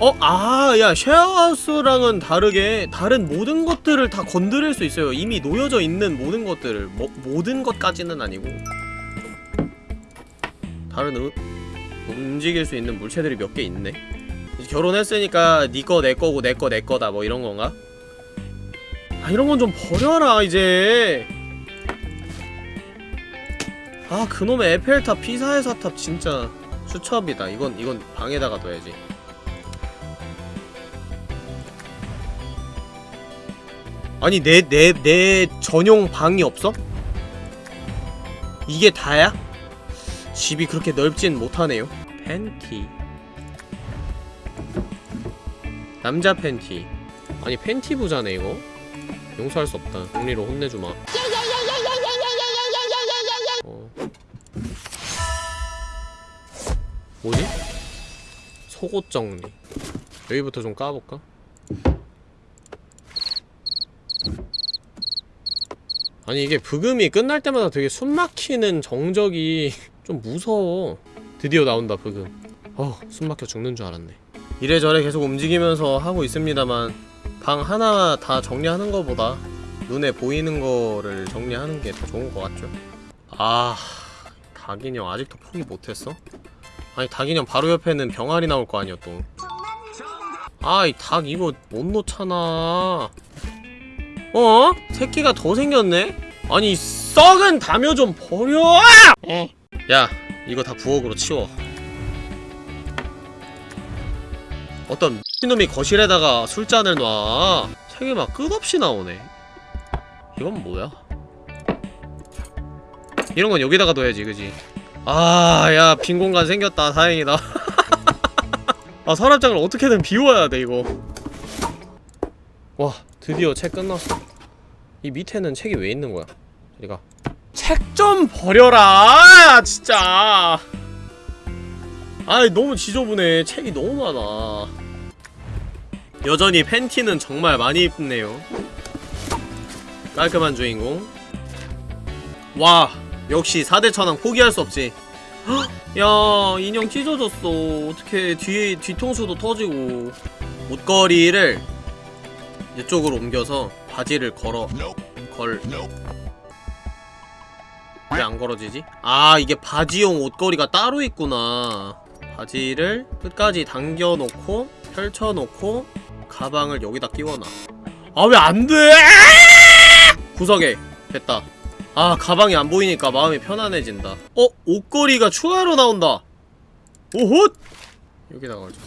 어? 아, 야, 쉐어하우스랑은 다르게 다른 모든 것들을 다 건드릴 수 있어요. 이미 놓여져 있는 모든 것들을. 뭐, 모든 것까지는 아니고. 다른 으, 움직일 수 있는 물체들이 몇 개 있네 이제 결혼했으니까 니꺼 네 내꺼고 내꺼 내꺼다 뭐 이런건가? 아 이런건 좀 버려라 이제 아 그놈의 에펠탑 피사의 사탑 진짜 수첩이다 이건 이건 방에다가 둬야지 아니 내 내 내 전용 방이 없어? 이게 다야? 집이 그렇게 넓진 못하네요. 팬티. 남자 팬티. 아니 팬티 부자네 이거. 용서할 수 없다. 정리로 혼내주마. 어. 뭐지? 속옷 정리. 여기부터 좀 까볼까? 아니 이게 브금이 끝날 때마다 되게 숨막히는 정적이 좀 무서워 드디어 나온다 브금 어 숨막혀 죽는 줄 알았네 이래저래 계속 움직이면서 하고 있습니다만 방 하나 다 정리하는 거보다 눈에 보이는 거를 정리하는 게 더 좋은 것 같죠? 아... 닭인형 아직도 포기 못했어? 아니 닭인형 바로 옆에는 병아리 나올 거 아니야 또 아이 닭 이거 못 놓잖아 어? 새끼가 더 생겼네? 아니 썩은 담요 좀 버려! 어. 야 이거 다 부엌으로 치워. 어떤 미친놈이 거실에다가 술잔을 놔. 책이 막 끝없이 나오네. 이건 뭐야? 이런 건 여기다가 둬야지 그지? 아 야 빈 공간 생겼다. 다행이다. 아 서랍장을 어떻게든 비워야 돼 이거. 와 드디어 책 끝났어. 이 밑에는 책이 왜 있는 거야? 저리가 책 좀 버려라 진짜. 아이 너무 지저분해. 책이 너무 많아. 여전히 팬티는 정말 많이 입네요. 깔끔한 주인공. 와 역시 4대 천왕 포기할 수 없지. 헉, 야 인형 찢어졌어. 어떻게 뒤에 뒤통수도 터지고. 옷걸이를 이쪽으로 옮겨서 바지를 걸어. 걸 왜 안 걸어지지? 아 이게 바지용 옷걸이가 따로 있구나. 바지를 끝까지 당겨놓고 펼쳐놓고 가방을 여기다 끼워놔. 아 왜 안돼? 구석에. 됐다. 아 가방이 안 보이니까 마음이 편안해진다. 어? 옷걸이가 추가로 나온다. 오호 여기다가 걸자.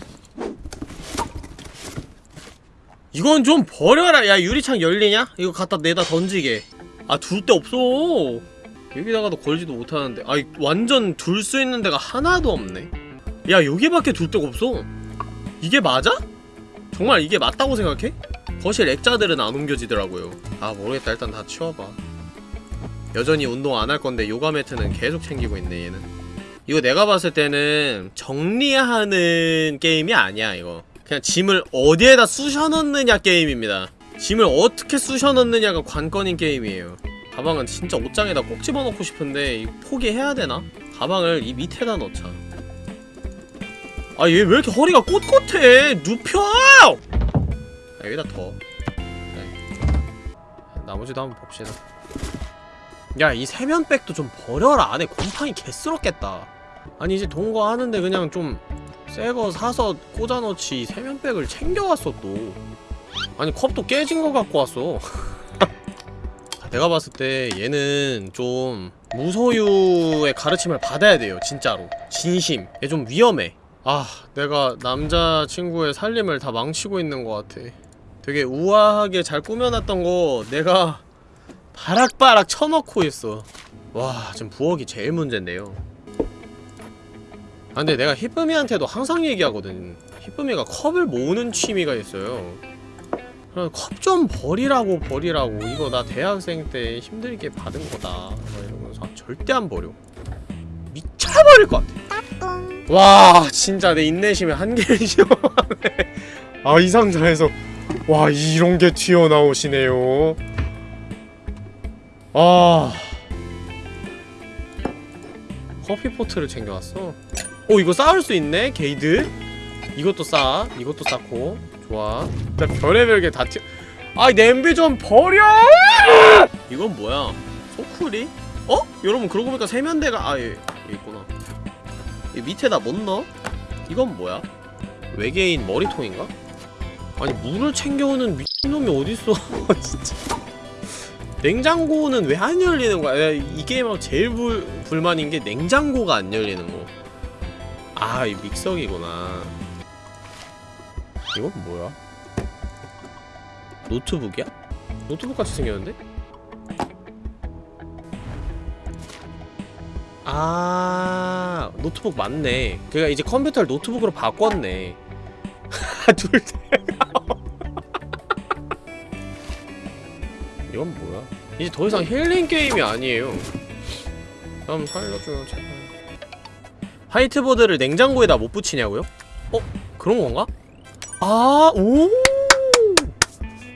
이건 좀 버려라. 야 유리창 열리냐? 이거 갖다 내다 던지게. 아 둘 데 없어 여기다가도 걸지도 못하는데. 아이 완전 둘 수 있는 데가 하나도 없네. 야 여기밖에 둘 데가 없어. 이게 맞아? 정말 이게 맞다고 생각해? 거실 액자들은 안 옮겨지더라고요. 아 모르겠다. 일단 다 치워봐. 여전히 운동 안 할 건데 요가 매트는 계속 챙기고 있네 얘는. 이거 내가 봤을 때는 정리하는 게임이 아니야 이거. 그냥 짐을 어디에다 쑤셔 넣느냐 게임입니다. 짐을 어떻게 쑤셔 넣느냐가 관건인 게임이에요 가방은 진짜 옷장에다 꼭 집어넣고 싶은데 포기해야 되나? 가방을 이 밑에다 넣자. 아 얘 왜 이렇게 허리가 꼿꼿해? 눕혀! 아, 여기다 더 네. 나머지도 한번 봅시다. 야 이 세면백도 좀 버려라. 안에 곰팡이 개스럽겠다. 아니 이제 동거 하는데 그냥 좀 새 거 사서 꽂아놓지 세면백을 챙겨왔어 또. 아니 컵도 깨진 거 갖고 왔어 내가 봤을 때 얘는 좀 무소유의 가르침을 받아야 돼요 진짜로. 진심. 얘 좀 위험해. 아 내가 남자친구의 살림을 다 망치고 있는 것 같아. 되게 우아하게 잘 꾸며놨던 거 내가 바락바락 쳐넣고 있어. 와 지금 부엌이 제일 문제인데요. 아 근데 내가 히쁨이한테도 항상 얘기하거든. 히쁨이가 컵을 모으는 취미가 있어요 컵 좀 버리라고 버리라고. 이거 나 대학생 때 힘들게 받은 거다. 막 이러면서 아, 절대 안 버려. 미쳐버릴 것 같아. 와 진짜 내 인내심에 한계를 시험하네. 아 이 상자에서. 와 이런 게 튀어나오시네요. 아. 커피포트를 챙겨왔어. 오 이거 쌓을 수 있네 게이드? 이것도 쌓아. 이것도 쌓고 좋아 나 별의별 게 다 튀어 아이 냄비 좀 버려 이건 뭐야 소쿠리? 어? 여러분 그러고 보니까 세면대가 아예 있구나 이 밑에다 못 넣어? 이건 뭐야? 외계인 머리통인가? 아니 물을 챙겨오는 미친놈이 어딨어 진짜 냉장고는 왜 안 열리는 거야? 야, 이 게임하고 제일 불, 불만인 게 냉장고가 안 열리는 거. 아, 이 믹서기구나. 이건 뭐야? 노트북이야? 노트북 같이 생겼는데? 아 노트북 맞네 그니까 이제 컴퓨터를 노트북으로 바꿨네 둘 다. 이건 뭐야 이제 더 이상 힐링 게임이 아니에요 그럼 살려줘요 제발 화이트보드를 냉장고에다 못 붙이냐고요? 어? 그런 건가? 아, 오!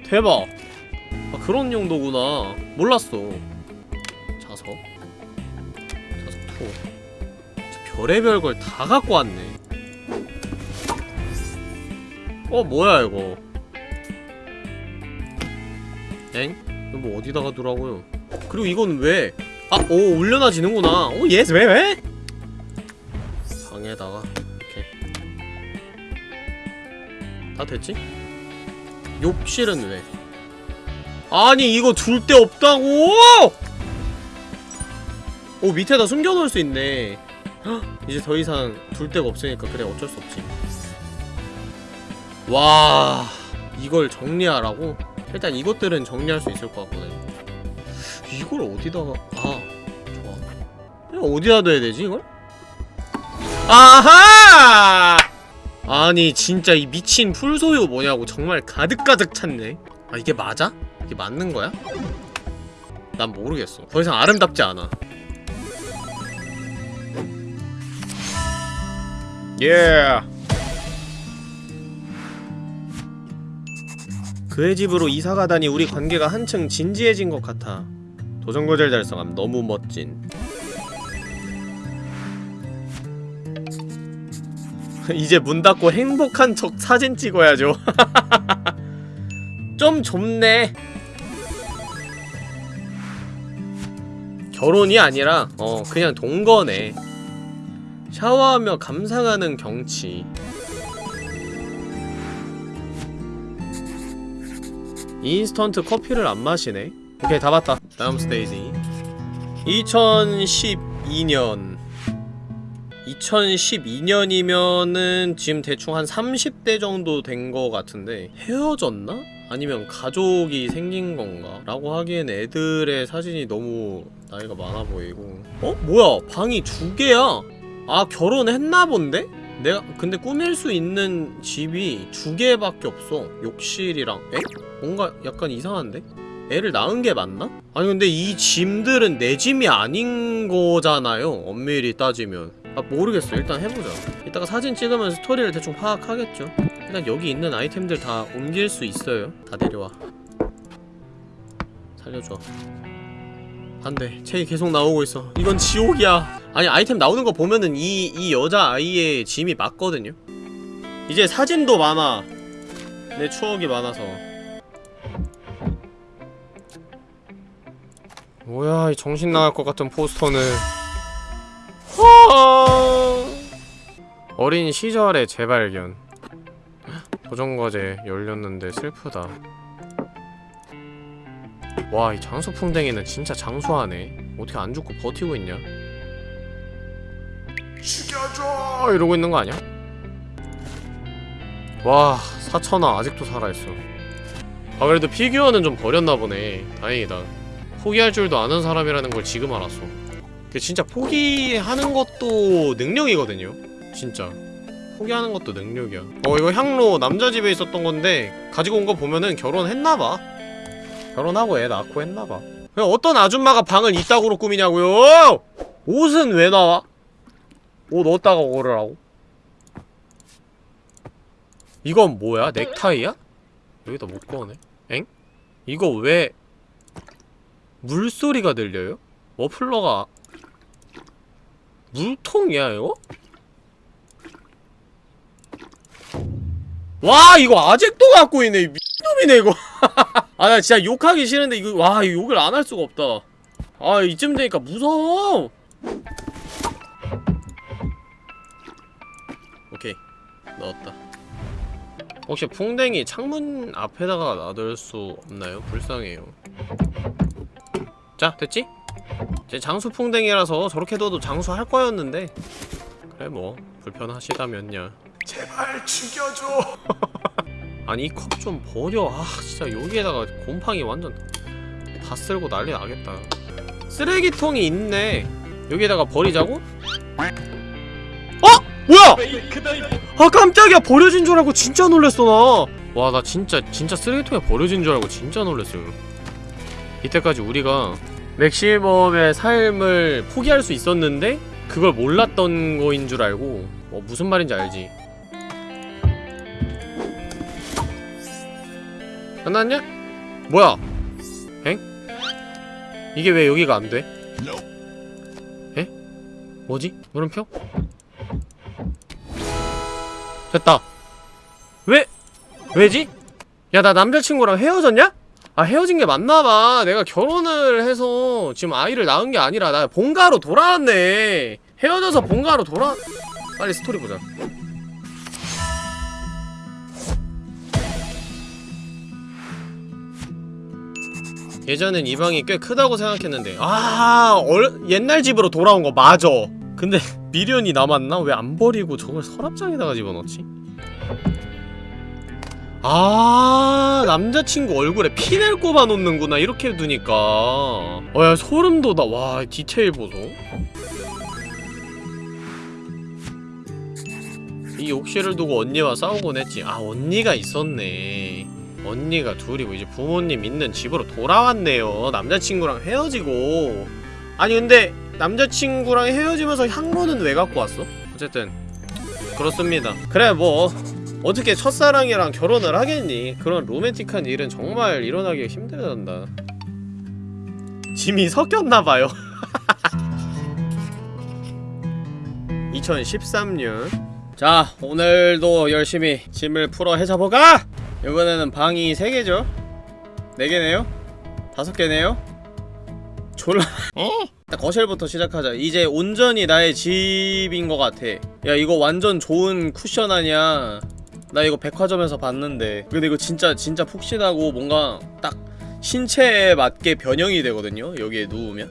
대박. 아, 그런 용도구나. 몰랐어. 자석. 자석 two. 진짜 별의별 걸 다 갖고 왔네. 어, 뭐야, 이거. 엥? 이거 뭐 어디다가 두라고요? 그리고 이건 왜? 아, 오, 올려놔지는구나. 오, yes, 왜, 왜? 방에다가 다 됐지? 욕실은 왜? 아니 이거 둘 데 없다고! 오 밑에다 숨겨놓을 수 있네 헉, 이제 더 이상 둘 데가 없으니까 그래 어쩔 수 없지 와 이걸 정리하라고? 일단 이것들은 정리할 수 있을 것 같거든 이걸 어디다가 아 좋아 어디다 둬야 되지 이걸? 아하! 아니 진짜 이 미친 풀소유 뭐냐고 정말 가득가득 찼네. 아 이게 맞아? 이게 맞는 거야? 난 모르겠어. 더 이상 아름답지 않아. 예 그의 집으로 이사 가다니 우리 관계가 한층 진지해진 것 같아. 도전고절 달성함 너무 멋진 이제 문 닫고 행복한 척 사진 찍어야죠. 좀 좁네. 결혼이 아니라 어 그냥 동거네. 샤워하며 감상하는 경치. 인스턴트 커피를 안 마시네. 오케이 다 봤다. 다음 스테이지. 2012년 2012년이면은 지금 대충 한 30대 정도 된 거 같은데 헤어졌나? 아니면 가족이 생긴 건가? 라고 하기엔 애들의 사진이 너무 나이가 많아 보이고 어? 뭐야 방이 두 개야 아 결혼했나 본데? 내가 근데 꾸밀 수 있는 집이 두 개밖에 없어 욕실이랑 에? 뭔가 약간 이상한데? 애를 낳은 게 맞나? 아니 근데 이 짐들은 내 짐이 아닌 거잖아요 엄밀히 따지면 아 모르겠어. 일단 해보자. 이따가 사진 찍으면 스토리를 대충 파악하겠죠. 일단 여기 있는 아이템들 다 옮길 수 있어요. 다 내려와. 살려줘. 안돼. 책이 계속 나오고 있어. 이건 지옥이야. 아니 아이템 나오는 거 보면은 이, 이 여자아이의 짐이 맞거든요. 이제 사진도 많아. 내 추억이 많아서. 뭐야 이 정신 나갈 것 같은 포스터는. 와 어린 시절의 재발견. 도전과제 열렸는데 슬프다. 와 이 장수풍뎅이는 진짜 장수하네. 어떻게 안 죽고 버티고 있냐? 죽여줘! 이러고 있는 거 아니야? 와 사천아 아직도 살아있어. 아 그래도 피규어는 좀 버렸나 보네. 다행이다. 포기할 줄도 아는 사람이라는 걸 지금 알았어 진짜 포기하는 것도 능력이거든요 진짜 포기하는 것도 능력이야 어 이거 향로 남자 집에 있었던 건데 가지고 온 거 보면은 결혼했나봐 결혼하고 애 낳고 했나봐 그냥 어떤 아줌마가 방을 이따구로 꾸미냐고요 옷은 왜 나와? 옷 어디다가 고르라고? 이건 뭐야? 넥타이야? 여기다 못 꺼네 엥? 이거 왜 물소리가 들려요? 머플러가 물통이야 이거? 와 이거 아직도 갖고 있네 미친놈이네 이거 아 나 진짜 욕하기 싫은데 이거 와 욕을 안 할 수가 없다 아 이쯤 되니까 무서워 오케이 넣었다 혹시 풍뎅이 창문 앞에다가 놔둘 수 없나요? 불쌍해요 자 됐지? 제 장수풍뎅이라서 저렇게 둬도 장수할 거였는데. 그래 뭐 불편하시다면야 제발 죽여줘. 아니 이 컵 좀 버려. 아 진짜 여기에다가 곰팡이 완전 다 쓸고 난리 나겠다. 쓰레기통이 있네. 여기에다가 버리자고? 어? 뭐야? 아 깜짝이야. 버려진 줄 알고 진짜 놀랬어 나 와 나 진짜 진짜 쓰레기통에 버려진 줄 알고 진짜 놀랬어요. 이때까지 우리가 맥시멈의 삶을 포기할 수 있었는데 그걸 몰랐던 거인 줄 알고 어, 무슨 말인지 알지 끝났냐? 뭐야? 엥? 이게 왜 여기가 안 돼? 에? 뭐지? 물음표? 됐다. 왜? 왜지? 야, 나 남자친구랑 헤어졌냐? 아, 헤어진 게 맞나봐. 내가 결혼을 해서 지금 아이를 낳은 게 아니라 나 본가로 돌아왔네. 헤어져서 본가로 돌아... 빨리 스토리 보자. 예전엔 이 방이 꽤 크다고 생각했는데 아 얼, 옛날 집으로 돌아온 거 맞아 근데 미련이 남았나? 왜 안 버리고 저걸 서랍장에다가 집어넣지? 아 남자친구 얼굴에 피넬 꼽아놓는구나 이렇게 두니까. 어야 소름 돋아. 와 디테일 보소. 이 옥시를 두고 언니와 싸우곤 했지. 아 언니가 있었네. 언니가 둘이고 이제 부모님 있는 집으로 돌아왔네요. 남자친구랑 헤어지고. 아니 근데 남자친구랑 헤어지면서 향로는 왜 갖고 왔어? 어쨌든 그렇습니다. 그래 뭐 어떻게 첫사랑이랑 결혼을 하겠니? 그런 로맨틱한 일은 정말 일어나기가 힘들단다. 짐이 섞였나봐요. 2013년. 자 오늘도 열심히 짐을 풀어 해자보가 이번에는 방이 3개죠? 4개네요? 5개네요? 졸라. 일단 거실부터 시작하자. 이제 온전히 나의 집인 것 같아. 야 이거 완전 좋은 쿠션 아니야 나 이거 백화점에서 봤는데 근데 이거 진짜 진짜 푹신하고 뭔가 딱 신체에 맞게 변형이 되거든요 여기에 누우면.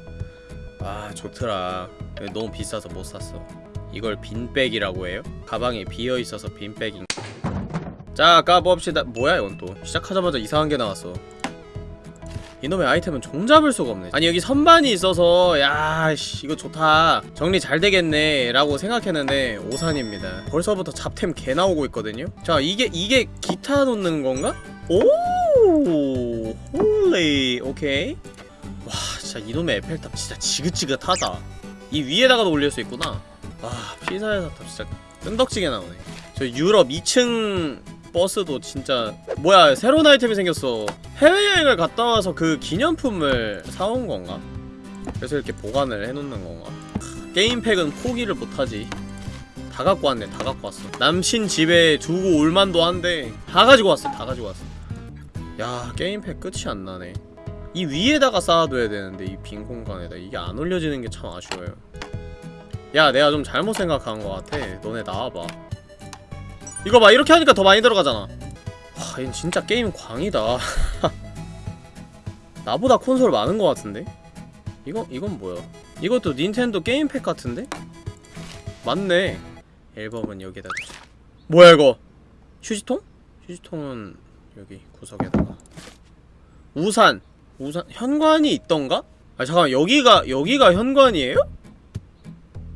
아 좋더라. 너무 비싸서 못 샀어. 이걸 빈백이라고 해요? 가방에 비어있어서 빈백인 자 까봅시다. 뭐야 이건 또. 시작하자마자 이상한 게 나왔어 이놈의 아이템은 종잡을 수가 없네. 아니 여기 선반이 있어서 야씨 이거 좋다. 정리 잘 되겠네 라고 생각했는데 오산입니다. 벌써부터 잡템 개 나오고 있거든요. 자 이게 이게 기타 놓는 건가? 오! holy! 오케이. 와 진짜 이놈의 에펠탑 진짜 지긋지긋하다. 이 위에다가도 올릴 수 있구나. 와 피사의 사탑 진짜 끈덕지게 나오네. 저 유럽 2층 버스도 진짜 뭐야 새로운 아이템이 생겼어. 해외여행을 갔다 와서 그 기념품을 사온 건가? 그래서 이렇게 보관을 해놓는 건가? 크, 게임팩은 포기를 못하지. 다 갖고 왔네 다 갖고 왔어. 남친 집에 두고 올만도 한데 다 가지고 왔어 다 가지고 왔어. 야 게임팩 끝이 안 나네. 이 위에다가 쌓아둬야 되는데 이 빈 공간에다. 이게 안 올려지는 게 참 아쉬워요. 야 내가 좀 잘못 생각한 것 같아. 너네 나와봐 이거 봐 이렇게 하니까 더 많이 들어가잖아 와 얘는 진짜 게임 광이다 나보다 콘솔 많은 것 같은데? 이거, 이건 뭐야 이것도 닌텐도 게임팩 같은데? 맞네 앨범은 여기다 두자 뭐야 이거 휴지통? 휴지통은 여기 구석에다가 우산 우산 현관이 있던가? 아 잠깐만 여기가 여기가 현관이에요?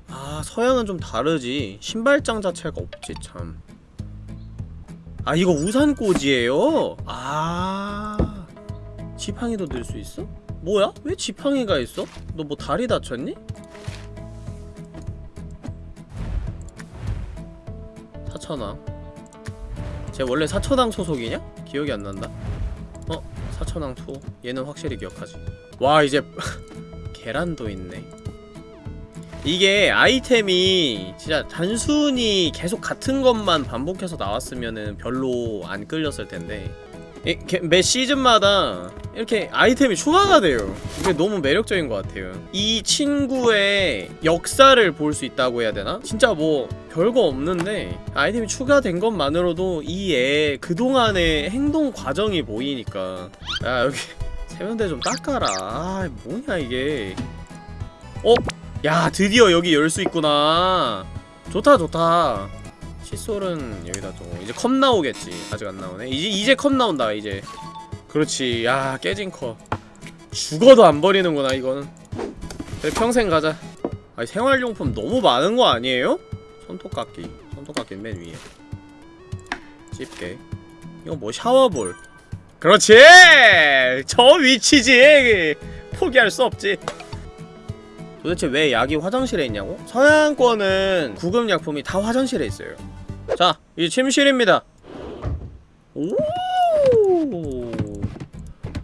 아 서양은 좀 다르지 신발장 자체가 없지 참 아 이거 우산꽂이에요? 아 지팡이도 들 수 있어? 뭐야? 왜 지팡이가 있어? 너 뭐 다리 다쳤니? 사천왕 쟤 원래 사천왕 소속이냐? 기억이 안 난다 어? 사천왕 2 얘는 확실히 기억하지 와 이제 계란도 있네 이게 아이템이 진짜 단순히 계속 같은 것만 반복해서 나왔으면은 별로 안 끌렸을 텐데. 이- 게- 매 시즌마다 이렇게 아이템이 추가가 돼요. 이게 너무 매력적인 것 같아요. 이 친구의 역사를 볼 수 있다고 해야 되나? 진짜 뭐 별거 없는데 아이템이 추가된 것만으로도 이 애 그동안의 행동 과정이 보이니까. 야 여기 세면대 좀 닦아라. 아 뭐냐 이게. 어? 야 드디어 여기 열 수 있구나. 좋다 좋다. 칫솔은 여기다 두고 이제 컵 나오겠지. 아직 안 나오네. 이제 이제 컵 나온다 이제. 그렇지. 야 깨진 컵. 죽어도 안 버리는구나 이거는. 그래, 평생 가자. 아니 생활용품 너무 많은 거 아니에요? 손톱깎이. 손톱깎이 맨 위에. 집게. 이거 뭐 샤워볼. 그렇지! 저 위치지! 포기할 수 없지 도대체 왜 약이 화장실에 있냐고? 서양권은 구급약품이 다 화장실에 있어요 자, 이 침실입니다 오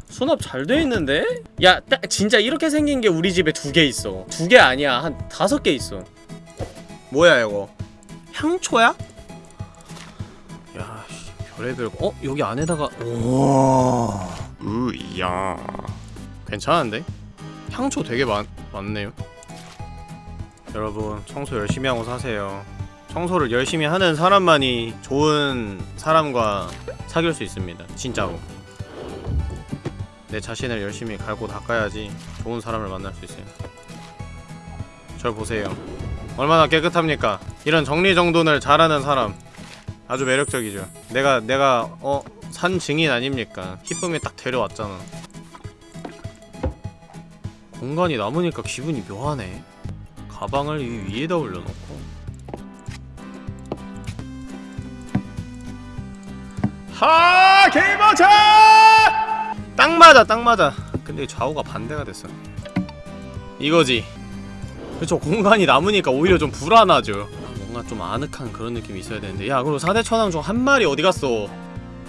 수납 잘 돼 있는데? 야, 딱 진짜 이렇게 생긴 게 우리 집에 두 개 있어 두 개 아니야 한 다섯 개 있어 뭐야 이거 향초야? 야, 씨, 별의별 거. 어? 여기 안에다가 우와 으야 괜찮은데? 향초 되게 많, 많네요 여러분 청소 열심히 하고 사세요. 청소를 열심히 하는 사람만이 좋은 사람과 사귈 수 있습니다. 진짜로. 내 자신을 열심히 갈고 닦아야지 좋은 사람을 만날 수 있어요. 절 보세요. 얼마나 깨끗합니까? 이런 정리정돈을 잘하는 사람. 아주 매력적이죠. 내가 내가 어 산 증인 아닙니까? 희쁨이 딱 데려왔잖아. 공간이 남으니까 기분이 묘하네 가방을 이 위에다 올려놓고. 하 개버차 딱 맞아 딱 맞아. 근데 좌우가 반대가 됐어. 이거지. 그쵸 공간이 남으니까 오히려 좀 불안하죠. 뭔가 좀 아늑한 그런 느낌이 있어야 되는데. 야 그리고 4대 천왕 중 한 마리 어디 갔어?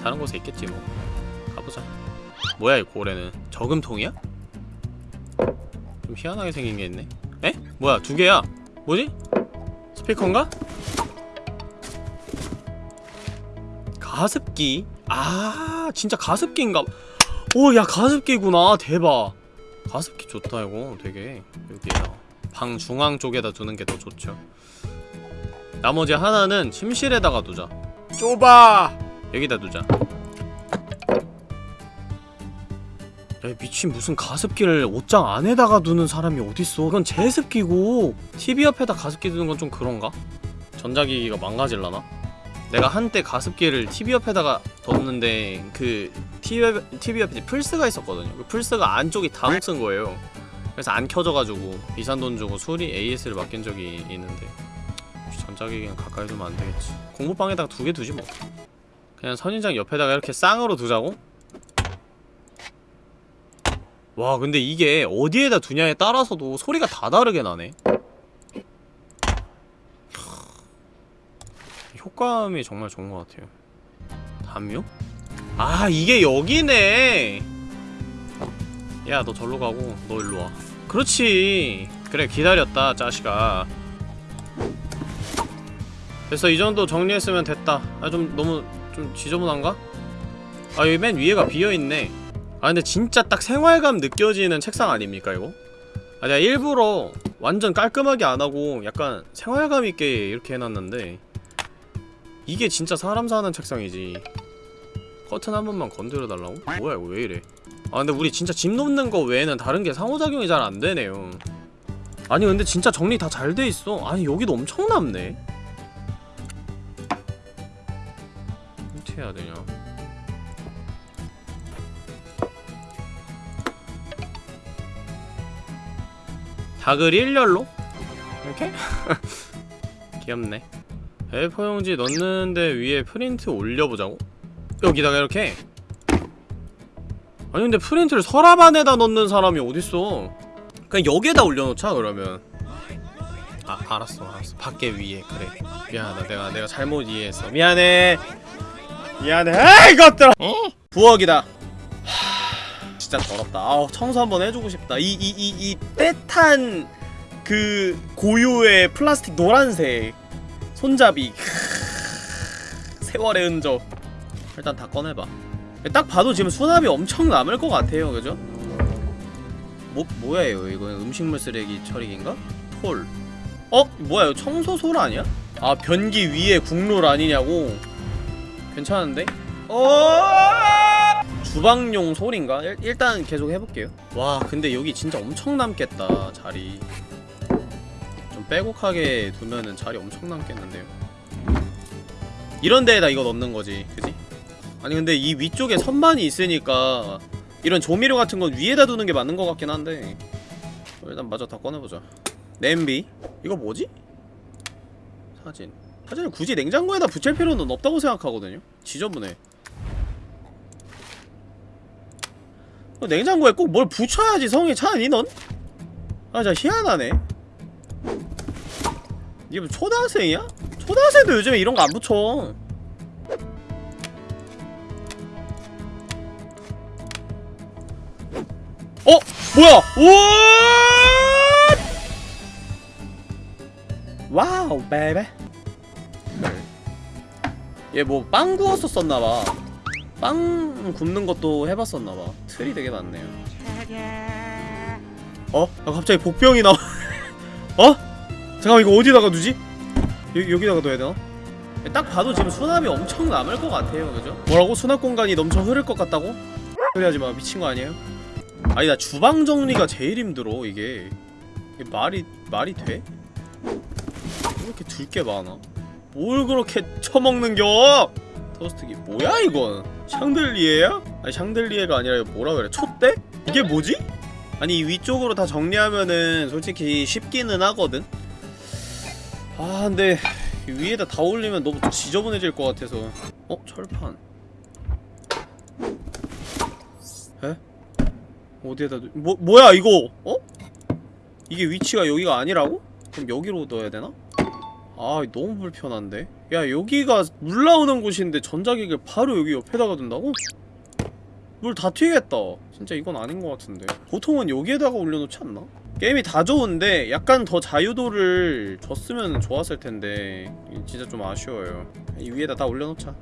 다른 곳에 있겠지 뭐. 가보자. 뭐야 이 고래는? 저금통이야? 좀 희한하게 생긴 게 있네 에? 뭐야 두 개야? 뭐지? 스피커인가? 가습기? 아 진짜 가습기인가? 오 야 가습기구나. 대박. 가습기 좋다 이거. 되게. 여기에다 방 중앙 쪽에다 두는 게 더 좋죠. 나머지 하나는 침실에다가 두자. 좁아! 여기다 두자 야 미친 무슨 가습기를 옷장 안에다가 두는 사람이 어딨어 그건 제습기고 TV 옆에다 가습기 두는 건 좀 그런가? 전자기기가 망가질라나? 내가 한때 가습기를 TV 옆에다가 뒀는데 그 TV, 옆- TV 옆에 플스가 있었거든요 그 플스가 안쪽이 다 녹슨 거예요 그래서 안 켜져가지고 비싼 돈 주고 수리 AS를 맡긴 적이 있는데 전자기기는 가까이 두면 안 되겠지 공부방에다가 두 개 두지 뭐 그냥 선인장 옆에다가 이렇게 쌍으로 두자고? 와 근데 이게 어디에다 두냐에 따라서도 소리가 다 다르게 나네. 효과음이 정말 좋은 것 같아요. 담요? 아 이게 여기네. 야 너 절로 가고 너 일로 와. 그렇지. 그래 기다렸다 자식아. 됐어 이 정도 정리했으면 됐다. 아 좀 너무 좀 지저분한가? 아 여기 맨 위에가 비어있네 아 근데 진짜 딱 생활감 느껴지는 책상 아닙니까 이거? 아 내가 일부러 완전 깔끔하게 안하고 약간 생활감 있게 이렇게 해놨는데 이게 진짜 사람 사는 책상이지. 커튼 한 번만 건드려 달라고? 뭐야 이거 왜 이래? 아 근데 우리 진짜 집 놓는 거 외에는 다른 게 상호작용이 잘 안 되네요. 아니 근데 진짜 정리 다 잘 돼 있어. 아니 여기도 엄청 남네. 어떻게 해야 되냐 닭을 일렬로? 이렇게? 귀엽네. A4용지 넣는데 위에 프린트 올려보자고? 여기다가 이렇게? 아니 근데 프린트를 서랍 안에다 넣는 사람이 어딨어? 그냥 여기에다 올려놓자 그러면. 아 알았어 알았어. 밖에 위에 그래. 미안하다. 내가 내가 잘못 이해했어. 미안해. 미안해. 아 이것들아! 부엌이다. 하, 진짜 더럽다 아우 청소 한번 해주고 싶다 이 이 이 이 때탄 그 고유의 플라스틱 노란색 손잡이 세월의 흔적 일단 다 꺼내봐 딱 봐도 지금 수납이 엄청 남을 것 같아요 그죠? 뭐, 뭐예요 이거 음식물 쓰레기 처리기인가? 톨 어? 뭐야 이거 청소솔 아니야? 아 변기 위에 국룰 아니냐고 괜찮은데? 어? 주방용 솔인가? 일, 일단 계속 해볼게요. 와 근데 여기 진짜 엄청 남겠다 자리. 좀 빼곡하게 두면은 자리 엄청 남겠는데요. 이런 데에다 이거 넣는 거지 그지? 아니 근데 이 위쪽에 선반이 있으니까 이런 조미료 같은 건 위에다 두는 게 맞는 것 같긴 한데. 어, 일단 마저 다 꺼내보자. 냄비. 이거 뭐지? 사진. 사진을 굳이 냉장고에다 붙일 필요는 없다고 생각하거든요. 지저분해 냉장고에 꼭 뭘 붙여야지 성이 차니 넌? 아 진짜 희한하네 이게 뭐 초등학생이야? 초등학생도 요즘에 이런 거 안 붙여 어? 뭐야? 우와! wow baby 얘 뭐 빵 구웠었었나봐 빵 굽는 것도 해봤었나봐 틀이 되게 많네요 어? 아 갑자기 복병이 나와 어? 잠깐만 이거 어디다가 두지? 여, 여기다가 둬야 되나? 딱 봐도 지금 수납이 엄청 남을 것 같아요 그죠? 뭐라고? 수납 공간이 넘쳐 흐를 것 같다고? 그러지 마 미친 거 아니에요? 아니 나 주방 정리가 제일 힘들어 이게 이게 말이 말이 돼? 왜 이렇게 둘 게 많아? 뭘 그렇게 처먹는겨? 토스트기 뭐야 이건? 샹들리에야? 아니 샹들리에가 아니라 이거 뭐라 그래? 촛대? 이게 뭐지? 아니 이 위쪽으로 다 정리하면은 솔직히 쉽기는 하거든? 아 근데 이 위에다 다 올리면 너무 지저분해질 것 같아서 어? 철판 에? 어디에다 두... 뭐, 뭐야 이거? 어? 이게 위치가 여기가 아니라고? 그럼 여기로 넣어야 되나? 아 너무 불편한데? 야 여기가 물 나오는 곳인데 전자기기를 바로 여기 옆에다가 둔다고? 물 다 튀겠다. 진짜 이건 아닌 것 같은데. 보통은 여기에다가 올려놓지 않나? 게임이 다 좋은데 약간 더 자유도를 줬으면 좋았을 텐데. 진짜 좀 아쉬워요. 이 위에다 다 올려놓자.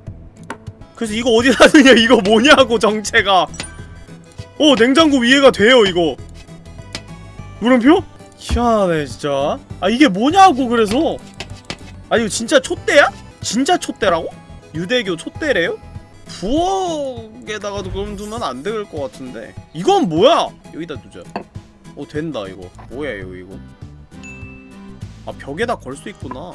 그래서 이거 어디다 두냐? 이거 뭐냐고 정체가. 어 냉장고 위에가 돼요 이거. 물음표? 희한하네 진짜. 아 이게 뭐냐고 그래서? 아 이거 진짜 촛대야? 진짜 촛대라고? 유대교 촛대래요? 부엌에다가도 그럼 두면 안 될 것 같은데 이건 뭐야? 여기다 두자 어 된다 이거 뭐야 이거 이거 아 벽에다 걸 수 있구나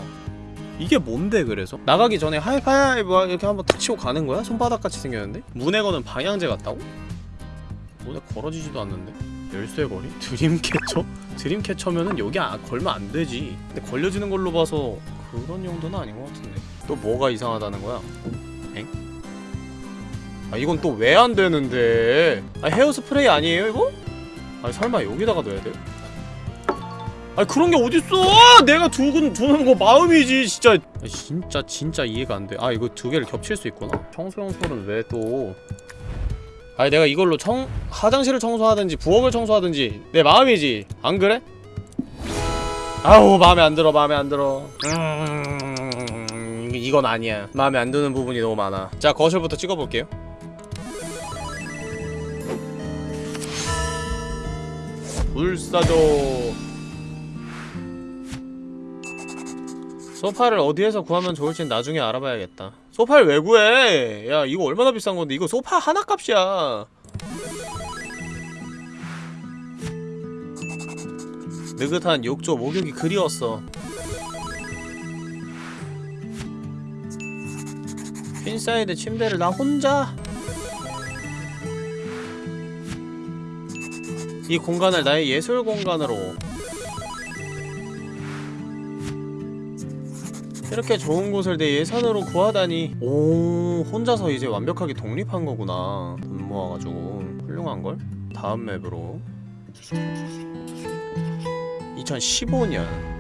이게 뭔데 그래서? 나가기 전에 하이파이브 이렇게 한번 탁 치고 가는 거야? 손바닥같이 생겼는데? 문에 거는 방향제 같다고? 문에 걸어지지도 않는데? 열쇠 거리? 드림캐쳐? 드림캐쳐면은 여기 아, 걸면 안 되지 근데 걸려지는 걸로 봐서 그런 용도는 아닌 것 같은데 또 뭐가 이상하다는 거야? 엥? 아 이건 또 왜 안 되는데 아 헤어스프레이 아니에요 이거? 아니 설마 여기다가 넣어야 돼? 아니 그런 게 어딨어! 내가 두근 두는 거 마음이지 진짜 아, 진짜 진짜 이해가 안 돼. 아 이거 두 개를 겹칠 수 있구나. 청소용 솔은 왜 또? 아니 내가 이걸로 청 화장실을 청소하든지 부엌을 청소하든지 내 마음이지. 안 그래? 아우 마음에 안 들어 마음에 안 들어. 음 이건 아니야. 마음에 안 드는 부분이 너무 많아. 자 거실부터 찍어볼게요. 불사조 소파를 어디에서 구하면 좋을진 나중에 알아봐야겠다 소파를 왜 구해 야 이거 얼마나 비싼 건데 이거 소파 하나 값이야 느긋한 욕조 목욕이 그리웠어 queen size 침대를 나 혼자? 이 공간을 나의 예술 공간으로. 이렇게 좋은 곳을 내 예산으로 구하다니. 오 혼자서 이제 완벽하게 독립한 거구나. 돈 모아가지고. 훌륭한걸? 다음 맵으로. 2015년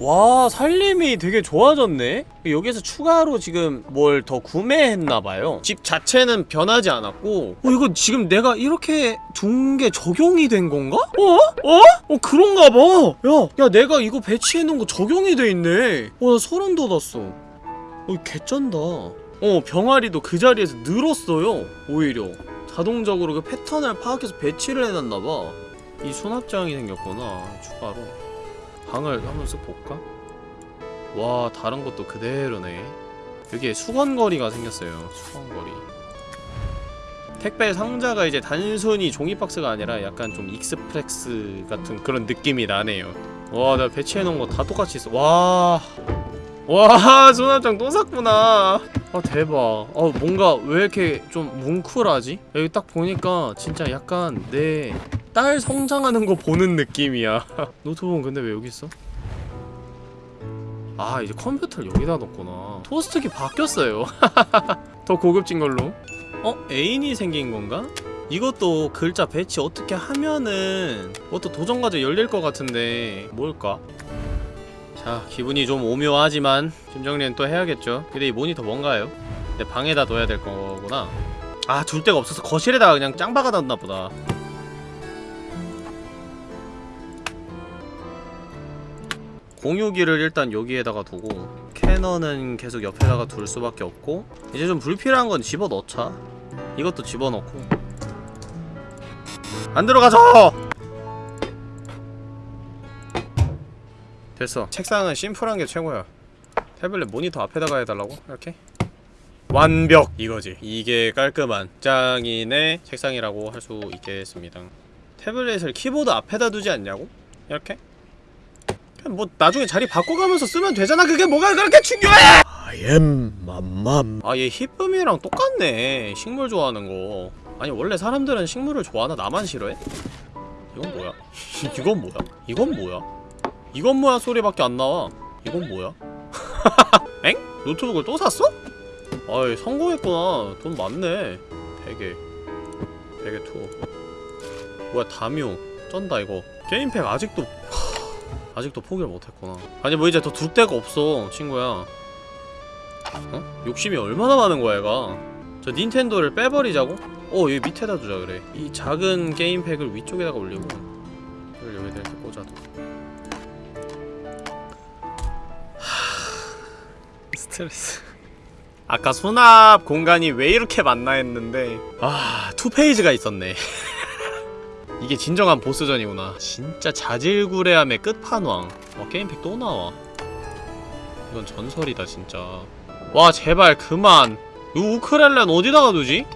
와 살림이 되게 좋아졌네? 여기서 추가로 지금 뭘 더 구매했나봐요 집 자체는 변하지 않았고 어 이거 지금 내가 이렇게 둔 게 적용이 된 건가? 어? 어? 어 그런가 봐 야, 야 내가 이거 배치해놓은 거 적용이 돼 있네 어나 소름 돋았어 어 개쩐다 어 병아리도 그 자리에서 늘었어요 오히려 자동적으로 그 패턴을 파악해서 배치를 해놨나봐 이 수납장이 생겼구나 추가로 방을 한번 쓱 볼까? 와 다른 것도 그대로네. 여기에 수건거리가 생겼어요 수건거리. 택배 상자가 이제 단순히 종이박스가 아니라 약간 좀 express 같은 그런 느낌이 나네요. 와 내가 배치해놓은 거 다 똑같이 있어. 와 와 수납장 또 샀구나 아 대박 아 뭔가 왜 이렇게 좀 뭉클하지? 여기 딱 보니까 진짜 약간 내 딸 성장하는 거 보는 느낌이야 노트북은 근데 왜 여기 있어? 아 이제 컴퓨터를 여기다 넣었구나 토스트기 바뀌었어요 더 고급진 걸로 어? 애인이 생긴 건가? 이것도 글자 배치 어떻게 하면은 그것도 도전과제 열릴 것 같은데 뭘까? 자 기분이 좀 오묘하지만 심정리는 또 해야겠죠. 근데 이 모니터 뭔가요? 내 방에다 둬야 될 거구나. 아 둘 데가 없어서 거실에다가 그냥 짱 박아놨나 보다. 공유기를 일단 여기에다가 두고 캐논은 계속 옆에다가 둘 수밖에 없고 이제 좀 불필요한 건 집어넣자. 이것도 집어넣고. 안 들어가죠! 됐어 책상은 심플한 게 최고야 태블릿 모니터 앞에다가 해달라고? 이렇게? 완벽! 이거지 이게 깔끔한 장인의 책상이라고 할 수 있겠습니다 태블릿을 키보드 앞에다 두지 않냐고? 이렇게? 그냥 뭐 나중에 자리 바꿔가면서 쓰면 되잖아 그게 뭐가 그렇게 중요해! I am 맘맘 아얘 히쁨이랑 똑같네 식물 좋아하는 거 아니 원래 사람들은 식물을 좋아하나 나만 싫어해? 이건 뭐야? 이건 뭐야? 이건 뭐야? 이건 뭐야? 소리밖에 안 나와. 이건 뭐야? 엥? 노트북을 또 샀어? 아이 성공했구나. 돈 많네. 베개. 베개 two 뭐야 담요 쩐다 이거. 게임팩 아직도 하, 아직도 포기를 못했구나. 아니 뭐 이제 더 둘 데가 없어 친구야. 어? 욕심이 얼마나 많은 거야 얘가. 저 닌텐도를 빼버리자고? 어 여기 밑에다 두자 그래. 이 작은 게임팩을 위쪽에다가 올리고 스트레스. 아까 수납 공간이 왜 이렇게 많나 했는데 아 투페이지가 있었네. 이게 진정한 보스전이구나. 진짜 자질구레함의 끝판왕. 어 게임팩 또 나와. 이건 전설이다 진짜. 와 제발 그만. 이 우크렐레는 어디다가 두지?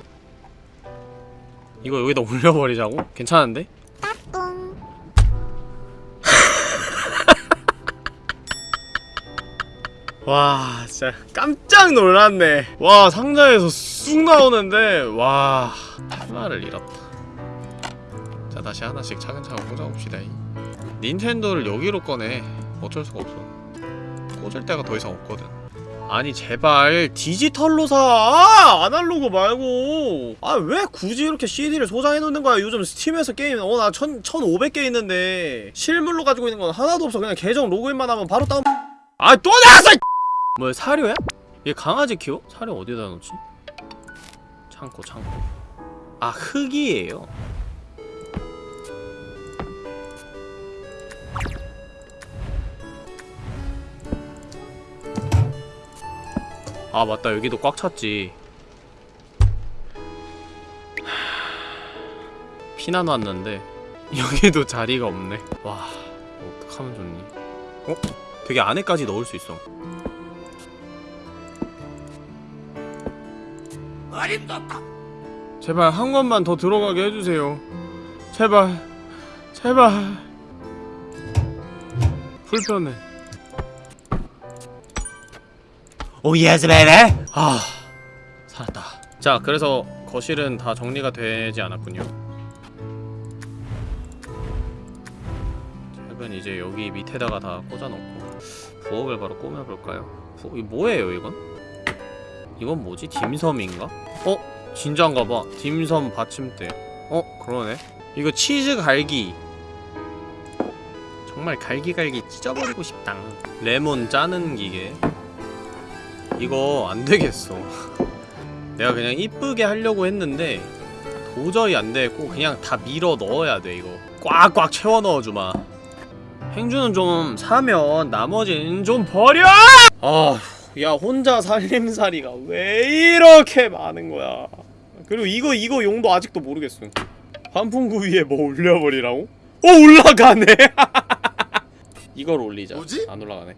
이거 여기다 올려버리자고? 괜찮은데? 와 진짜 깜짝 놀랐네. 와 상자에서 쑥 나오는데 와 하나를 잃었다. 자 다시 하나씩 차근차근 꽂아봅시다. 닌텐도를 여기로 꺼내. 어쩔 수가 없어. 꽂을 데가 더 이상 없거든. 아니 제발 디지털로 사! 아, 아날로그 말고! 아 왜 굳이 이렇게 CD를 소장해놓는 거야? 요즘 스팀에서 게임 어나 1500개 있는데. 실물로 가지고 있는 건 하나도 없어. 그냥 계정 로그인만 하면 바로 다운. 아 또 나왔어 뭐야 사료야? 얘 강아지 키워? 사료 어디다 놓지? 창고 창고 아 흙이에요 아 맞다 여기도 꽉 찼지 하... 피난 왔는데 여기도 자리가 없네 와 어떡하면 좋니 어? 되게 안에까지 넣을 수 있어 제발 한 권만 더 들어가게 해주세요. 제발 제발. 불편해. 오 yes baby? 아 살았다. 자 그래서 거실은 다 정리가 되지 않았군요. 책은 이제 여기 밑에다가 다 꽂아놓고 부엌을 바로 꾸며볼까요? 부... 이 뭐예요 이건? 이건 뭐지? 딤섬인가? 어? 진짜인가봐 딤섬 받침대 어? 그러네 이거 치즈 갈기 정말 갈기갈기 찢어버리고 싶다 레몬 짜는 기계 이거 안되겠어 내가 그냥 이쁘게 하려고 했는데 도저히 안되겠고 그냥 다 밀어 넣어야 돼 이거 꽉꽉 채워 넣어주마 행주는 좀 사면 나머지는 좀 버려! 아, 야 혼자 살림살이가 왜 이렇게 많은 거야? 그리고 이거 이거 용도 아직도 모르겠어. 환풍구 위에 뭐 올려버리라고? 어 올라가네! 이걸 올리자. 뭐지? 안 올라가네.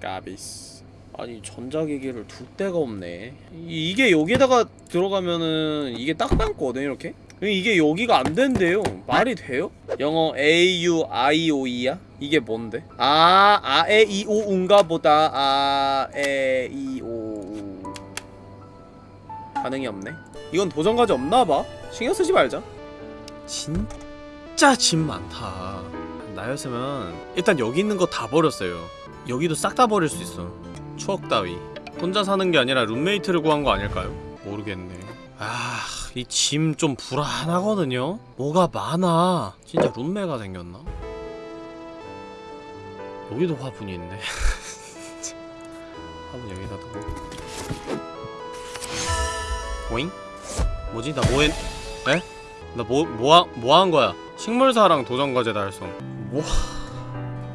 까비스. 아니 전자기기를 둘 데가 없네. 이, 이게 여기다가 들어가면은 이게 딱 남거든 이렇게 이게 여기가 안 된대요 말이 돼요? 영어 A U I O E야? 이게 뭔데? 아, 아, 에, 이, 오, 운가 보다 아, 에, 이, 오, 우. 반응이 없네 이건 도전 과제 없나봐 신경 쓰지 말자 진짜 짐 많다 나였으면 일단 여기 있는 거 다 버렸어요 여기도 싹 다 버릴 수 있어 추억 따위 혼자 사는 게 아니라 룸메이트를 구한 거 아닐까요? 모르겠네 아... 이 짐 좀 불안하거든요? 뭐가 많아 진짜 룸메가 생겼나? 여기도 화분이 있네 화분 여기다 두고 오잉? 뭐지? 나 뭐했... 에? 나 뭐, 뭐, 뭐한 거야? 식물사랑 도전과제 달성 뭐...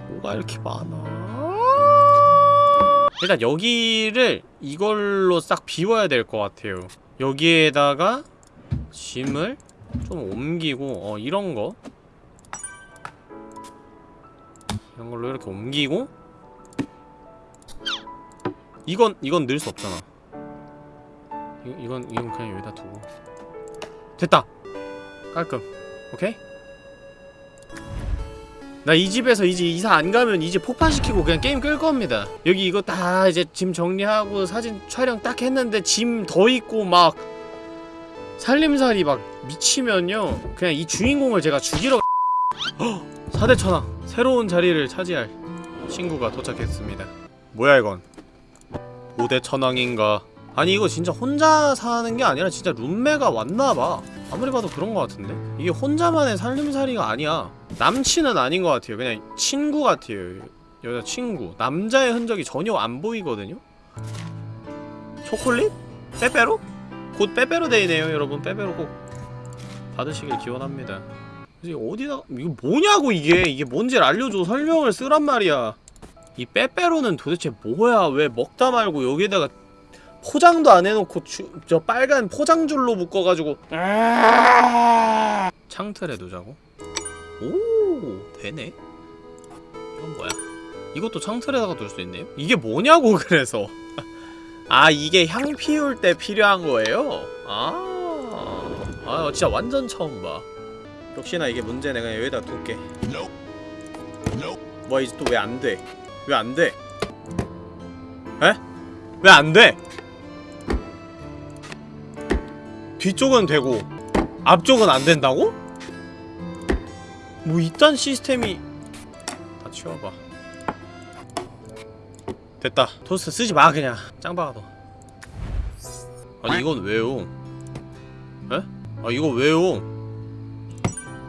뭐가 이렇게 많아 일단 여기를 이걸로 싹 비워야 될 것 같아요 여기에다가 짐을 좀 옮기고 어 이런 거. 이런 걸로 이렇게 옮기고. 이건 이건 넣을 수 없잖아. 이, 이건 이건 그냥 여기다 두고. 됐다. 깔끔. 오케이? 나 이 집에서 이제 이사 안 가면 이제 폭파시키고 그냥 게임 끌 겁니다. 여기 이거 다 이제 짐 정리하고 사진 촬영 딱 했는데 짐 더 있고 막 살림살이 막 미치면요. 그냥 이 주인공을 제가 죽이러 헉! 4대 천왕 새로운 자리를 차지할 친구가 도착했습니다. 뭐야 이건? 5대 천왕인가? 아니 이거 진짜 혼자 사는 게 아니라 진짜 룸메가 왔나봐. 아무리 봐도 그런 것 같은데? 이게 혼자만의 살림살이가 아니야. 남친은 아닌 것 같아요. 그냥 친구 같아요. 여자 친구. 남자의 흔적이 전혀 안 보이거든요? 초콜릿? 빼빼로? 곧 빼빼로 데이네요 여러분. 빼빼로 꼭 받으시길 기원합니다. 이제 어디다 이거 뭐냐고 이게. 이게 뭔지 알려줘 설명을 쓰란 말이야. 이 빼빼로는 도대체 뭐야? 왜 먹다 말고 여기다가 포장도 안 해놓고 주, 저 빨간 포장줄로 묶어가지고. 창틀에 두자고? 오 되네. 이건 뭐야? 이것도 창틀에다가 둘 수 있네요? 이게 뭐냐고 그래서 아 이게 향 피울 때 필요한 거예요? 아, 아 진짜 완전 처음 봐 역시나 이게 문제 내가 여기다 둘게 뭐야 이제 또 왜 안 돼? 왜 안 돼? 에? 왜 안 돼? 뒤쪽은 되고 앞쪽은 안 된다고? 뭐 이딴 시스템이 다 치워봐 됐다. 토스트 쓰지 마 그냥. 짱박아도 아니 이건 왜요? 에? 아 이거 왜요?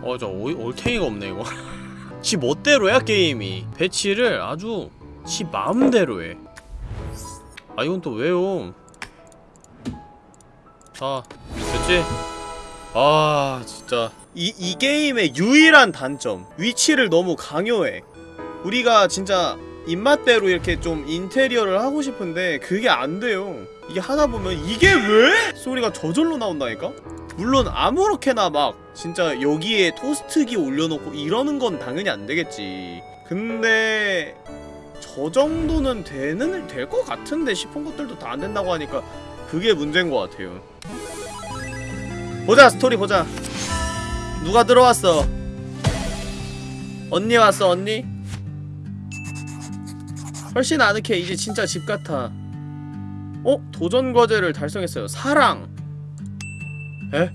어저 올탱이가 없네 이거. 지 멋대로야 게임이. 배치를 아주 지 마음대로 해아 이건 또 왜요? 자 됐지? 아 진짜. 이, 이 게임의 유일한 단점 위치를 너무 강요해. 우리가 진짜 입맛대로 이렇게 좀 인테리어를 하고 싶은데 그게 안 돼요. 이게 하다보면 이게 왜? 소리가 저절로 나온다니까? 물론 아무렇게나 막 진짜 여기에 토스트기 올려놓고 이러는 건 당연히 안 되겠지. 근데 저 정도는 되는 될 것 같은데 싶은 것들도 다 안 된다고 하니까 그게 문제인 것 같아요. 보자 스토리 보자. 누가 들어왔어? 언니 왔어 언니 훨씬 아늑해. 이제 진짜 집 같아. 어? 도전 과제를 달성했어요. 사랑. 에?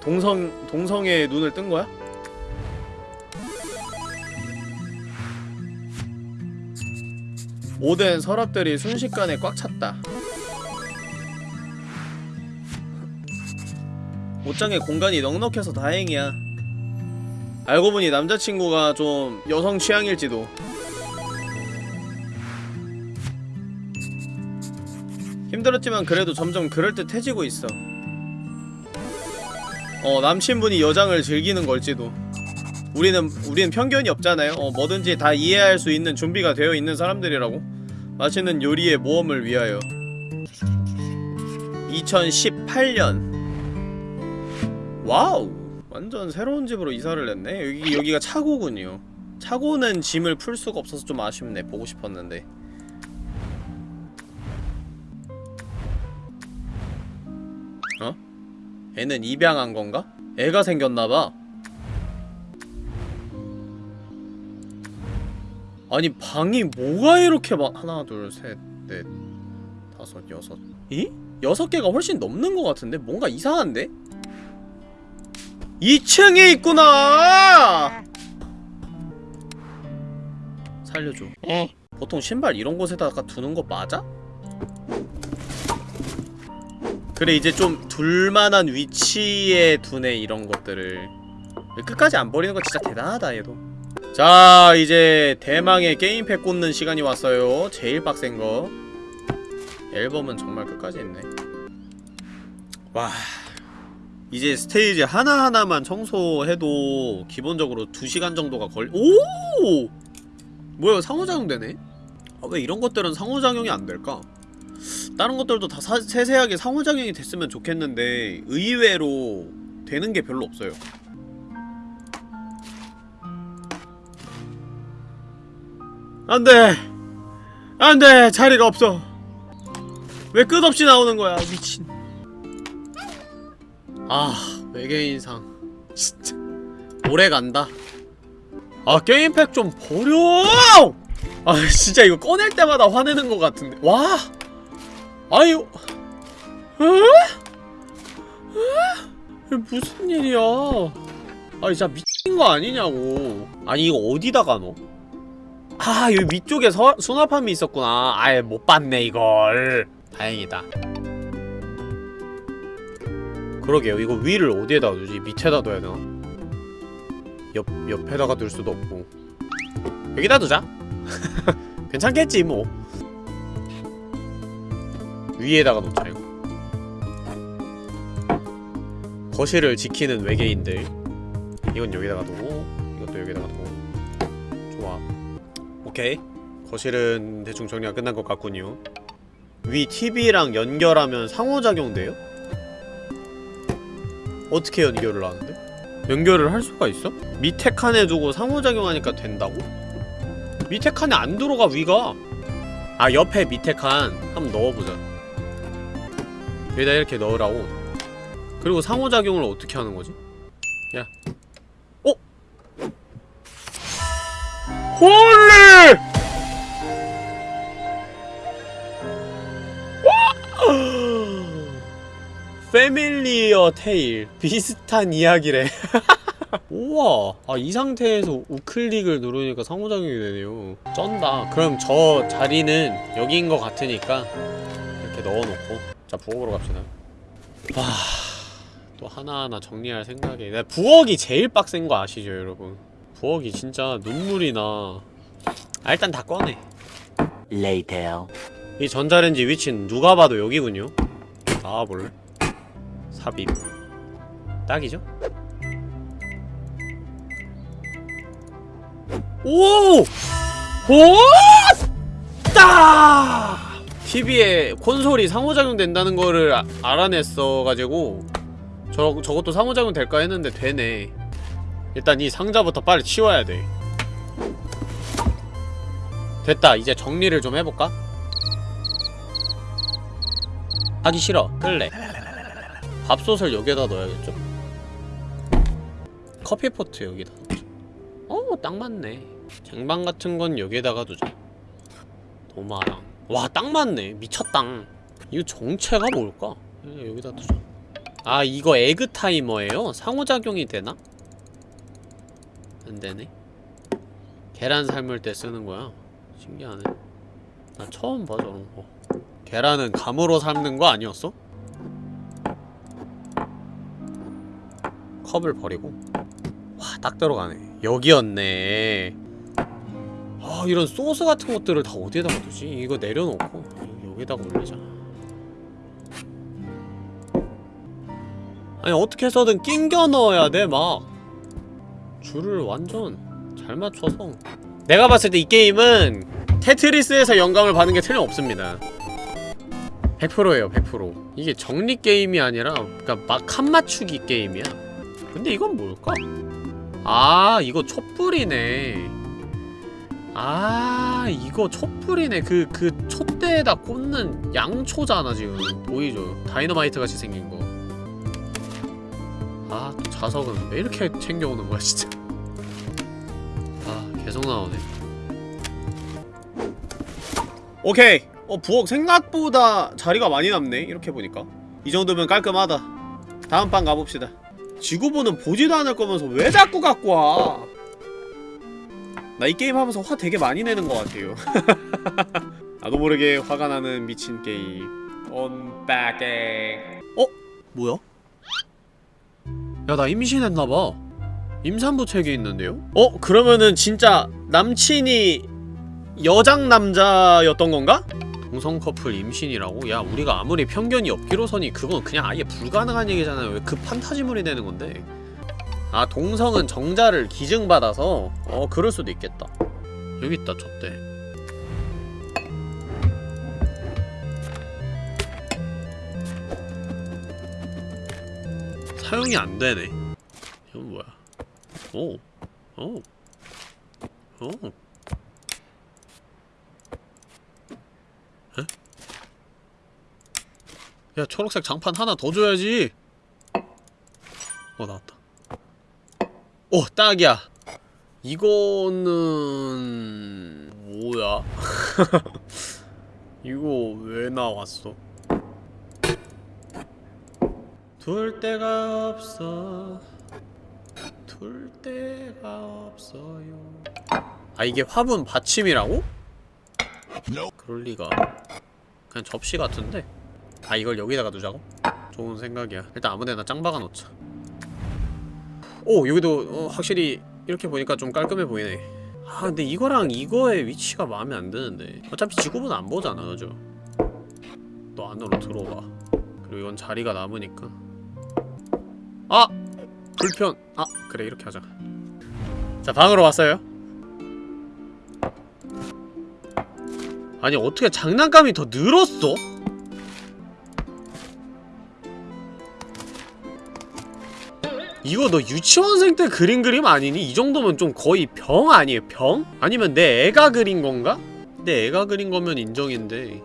동성 동성의 눈을 뜬 거야? 모든 서랍들이 순식간에 꽉 찼다. 옷장에 공간이 넉넉해서 다행이야. 알고 보니 남자친구가 좀 여성 취향일지도 힘들었지만 그래도 점점 그럴듯해지고 있어. 어 남친분이 여장을 즐기는 걸지도. 우리는 우리는 편견이 없잖아요. 어 뭐든지 다 이해할 수 있는 준비가 되어 있는 사람들이라고. 맛있는 요리의 모험을 위하여. 2018년. wow! 완전 새로운 집으로 이사를 했네. 여기, 여기가 차고군요. 차고는 짐을 풀 수가 없어서 좀 아쉽네. 보고 싶었는데 어? 애는 입양한 건가? 애가 생겼나봐 아니 방이 뭐가 이렇게 막 하나 둘셋넷 다섯 여섯 이? 여섯 개가 훨씬 넘는 것 같은데 뭔가 이상한데? 2층에 있구나! 살려줘 어. 보통 신발 이런 곳에다가 두는 거 맞아? 그래 이제 좀 둘만한 위치에 두네 이런 것들을 끝까지 안 버리는 거 진짜 대단하다 얘도 자 이제 대망의 게임팩 꽂는 시간이 왔어요 제일 빡센 거 앨범은 정말 끝까지 했네 와 이제 스테이지 하나하나만 청소해도 기본적으로 2시간 정도가 걸 오! 뭐야 상호작용 되네? 아, 왜 이런 것들은 상호작용이 안 될까? 다른 것들도 다 사, 세세하게 상호작용이 됐으면 좋겠는데 의외로 되는 게 별로 없어요. 안돼! 안돼! 자리가 없어! 왜 끝없이 나오는 거야 미친. 아 외계인상. 진짜. 오래 간다. 아 게임팩 좀 버려! 아 진짜 이거 꺼낼 때마다 화내는 것 같은데. 와 아유. 에? 에? 이게 무슨 일이야? 아 진짜 미친 거 아니냐고. 아니 이거 어디다가 넣어? 아 여기 위쪽에 서, 수납함이 있었구나. 아예 못 봤네 이걸. 다행이다. 그러게요. 이거 위를 어디에다 두지? 밑에다 둬야 되나? 옆, 옆에다가 둘 수도 없고. 여기다 두자. 괜찮겠지 뭐 위에다가 놓자 이거. 거실을 지키는 외계인들. 이건 여기다가 두고 이것도 여기다가 두고. 좋아. 오케이. 거실은 대충 정리가 끝난 것 같군요. 위 TV랑 연결하면 상호작용 돼요? 어떻게 연결을 하는데? 연결을 할 수가 있어? 밑에 칸에 두고 상호작용하니까 된다고? 밑에 칸에 안 들어가 위가. 아 옆에 밑에 칸. 한번 넣어보자 여기다 이렇게 넣으라고. 그리고 상호작용을 어떻게 하는 거지? 야. 어? holy! 패밀리어 테일 비슷한 이야기래. 우와. 아 이 상태에서 우클릭을 누르니까 상호작용이 되네요. 쩐다. 그럼 저 자리는 여기인 것 같으니까 이렇게 넣어놓고 자 부엌으로 갑시다 와또 하나하나 정리할 생각에 나 부엌이 제일 빡센 거 아시죠 여러분 부엌이 진짜 눈물이 나 아, 일단 다 꺼내 Later. 이 전자레인지 위치는 누가 봐도 여기군요 나와볼래? 삽입 딱이죠? 오! 오! 따! TV에 콘솔이 상호작용 된다는 거를 아, 알아냈어가지고 저, 저것도 상호작용 될까 했는데 되네. 일단 이 상자부터 빨리 치워야 돼. 됐다 이제 정리를 좀 해볼까? 하기 싫어. 끌래. 밥솥을 여기에다 넣어야겠죠? 커피포트 여기다 넣자. 어, 딱 맞네. 쟁반 같은 건 여기에다가 두자. 도마랑 와, 딱 맞네. 미쳤당 이거 정체가 뭘까? 예, 여기다 두자. 아, 이거 에그 타이머예요? 상호작용이 되나? 안 되네. 계란 삶을 때 쓰는 거야. 신기하네. 나 처음 봐 저런 거. 계란은 감으로 삶는 거 아니었어? 컵을 버리고? 와 딱 들어가네. 여기였네 아 이런 소스 같은 것들을 다 어디에다가 두지? 이거 내려놓고 여기다가 올리자. 아니 어떻게 해서든 낑겨 넣어야 돼 막. 줄을 완전 잘 맞춰서. 내가 봤을 때 이 게임은 테트리스에서 영감을 받은 게 틀림없습니다. 100%예요 100% 이게 정리 게임이 아니라 그니까 막 칸 맞추기 게임이야? 근데 이건 뭘까? 아 이거 촛불이네 아 이거 촛불이네. 그 그 촛대에다 꽂는 양초잖아 지금. 보이죠? 다이너마이트 같이 생긴 거. 아 또 자석은 왜 이렇게 챙겨오는 거야 진짜. 아 계속 나오네. 오케이. 어 부엌 생각보다 자리가 많이 남네 이렇게 보니까. 이 정도면 깔끔하다. 다음 방 가봅시다. 지구본은 보지도 않을 거면서 왜 자꾸 갖고 와? 나 이 게임 하면서 화 되게 많이 내는 것 같아요 나도 모르게 화가 나는 미친 게임 언박에 어? 뭐야? 야 나 임신했나봐 임산부 책이 있는데요? 어? 그러면은 진짜 남친이 여장 남자였던 건가? 동성 커플 임신이라고? 야 우리가 아무리 편견이 없기로 서니 그건 그냥 아예 불가능한 얘기잖아요 왜 그 판타지물이 되는 건데 아 동성은 정자를 기증받아서 어 그럴 수도 있겠다 여기 있다 저때 사용이 안 되네 이건 뭐야 오 오. 오. 에? 야 초록색 장판 하나 더 줘야지 어 나왔다 오 딱이야. 이거는 뭐야? 이거 왜 나왔어? 둘 데가 없어. 둘 데가 없어요. 아 이게 화분 받침이라고? 그럴 리가. 그냥 접시 같은데? 아 이걸 여기다가 두자고? 좋은 생각이야. 일단 아무데나 짱 박아 놓자 오 여기도 어, 확실히 이렇게 보니까 좀 깔끔해 보이네. 아 근데 이거랑 이거의 위치가 마음에 안 드는데. 어차피 지구본 안 보잖아 그죠? 너 안으로 들어와. 그리고 이건 자리가 남으니까. 아! 불편. 아 그래 이렇게 하자. 자 방으로 왔어요. 아니 어떻게 장난감이 더 늘었어? 이거 너 유치원생 때 그린 그림 아니니? 이 정도면 좀 거의 병 아니에요 병? 아니면 내 애가 그린 건가? 내 애가 그린 거면 인정인데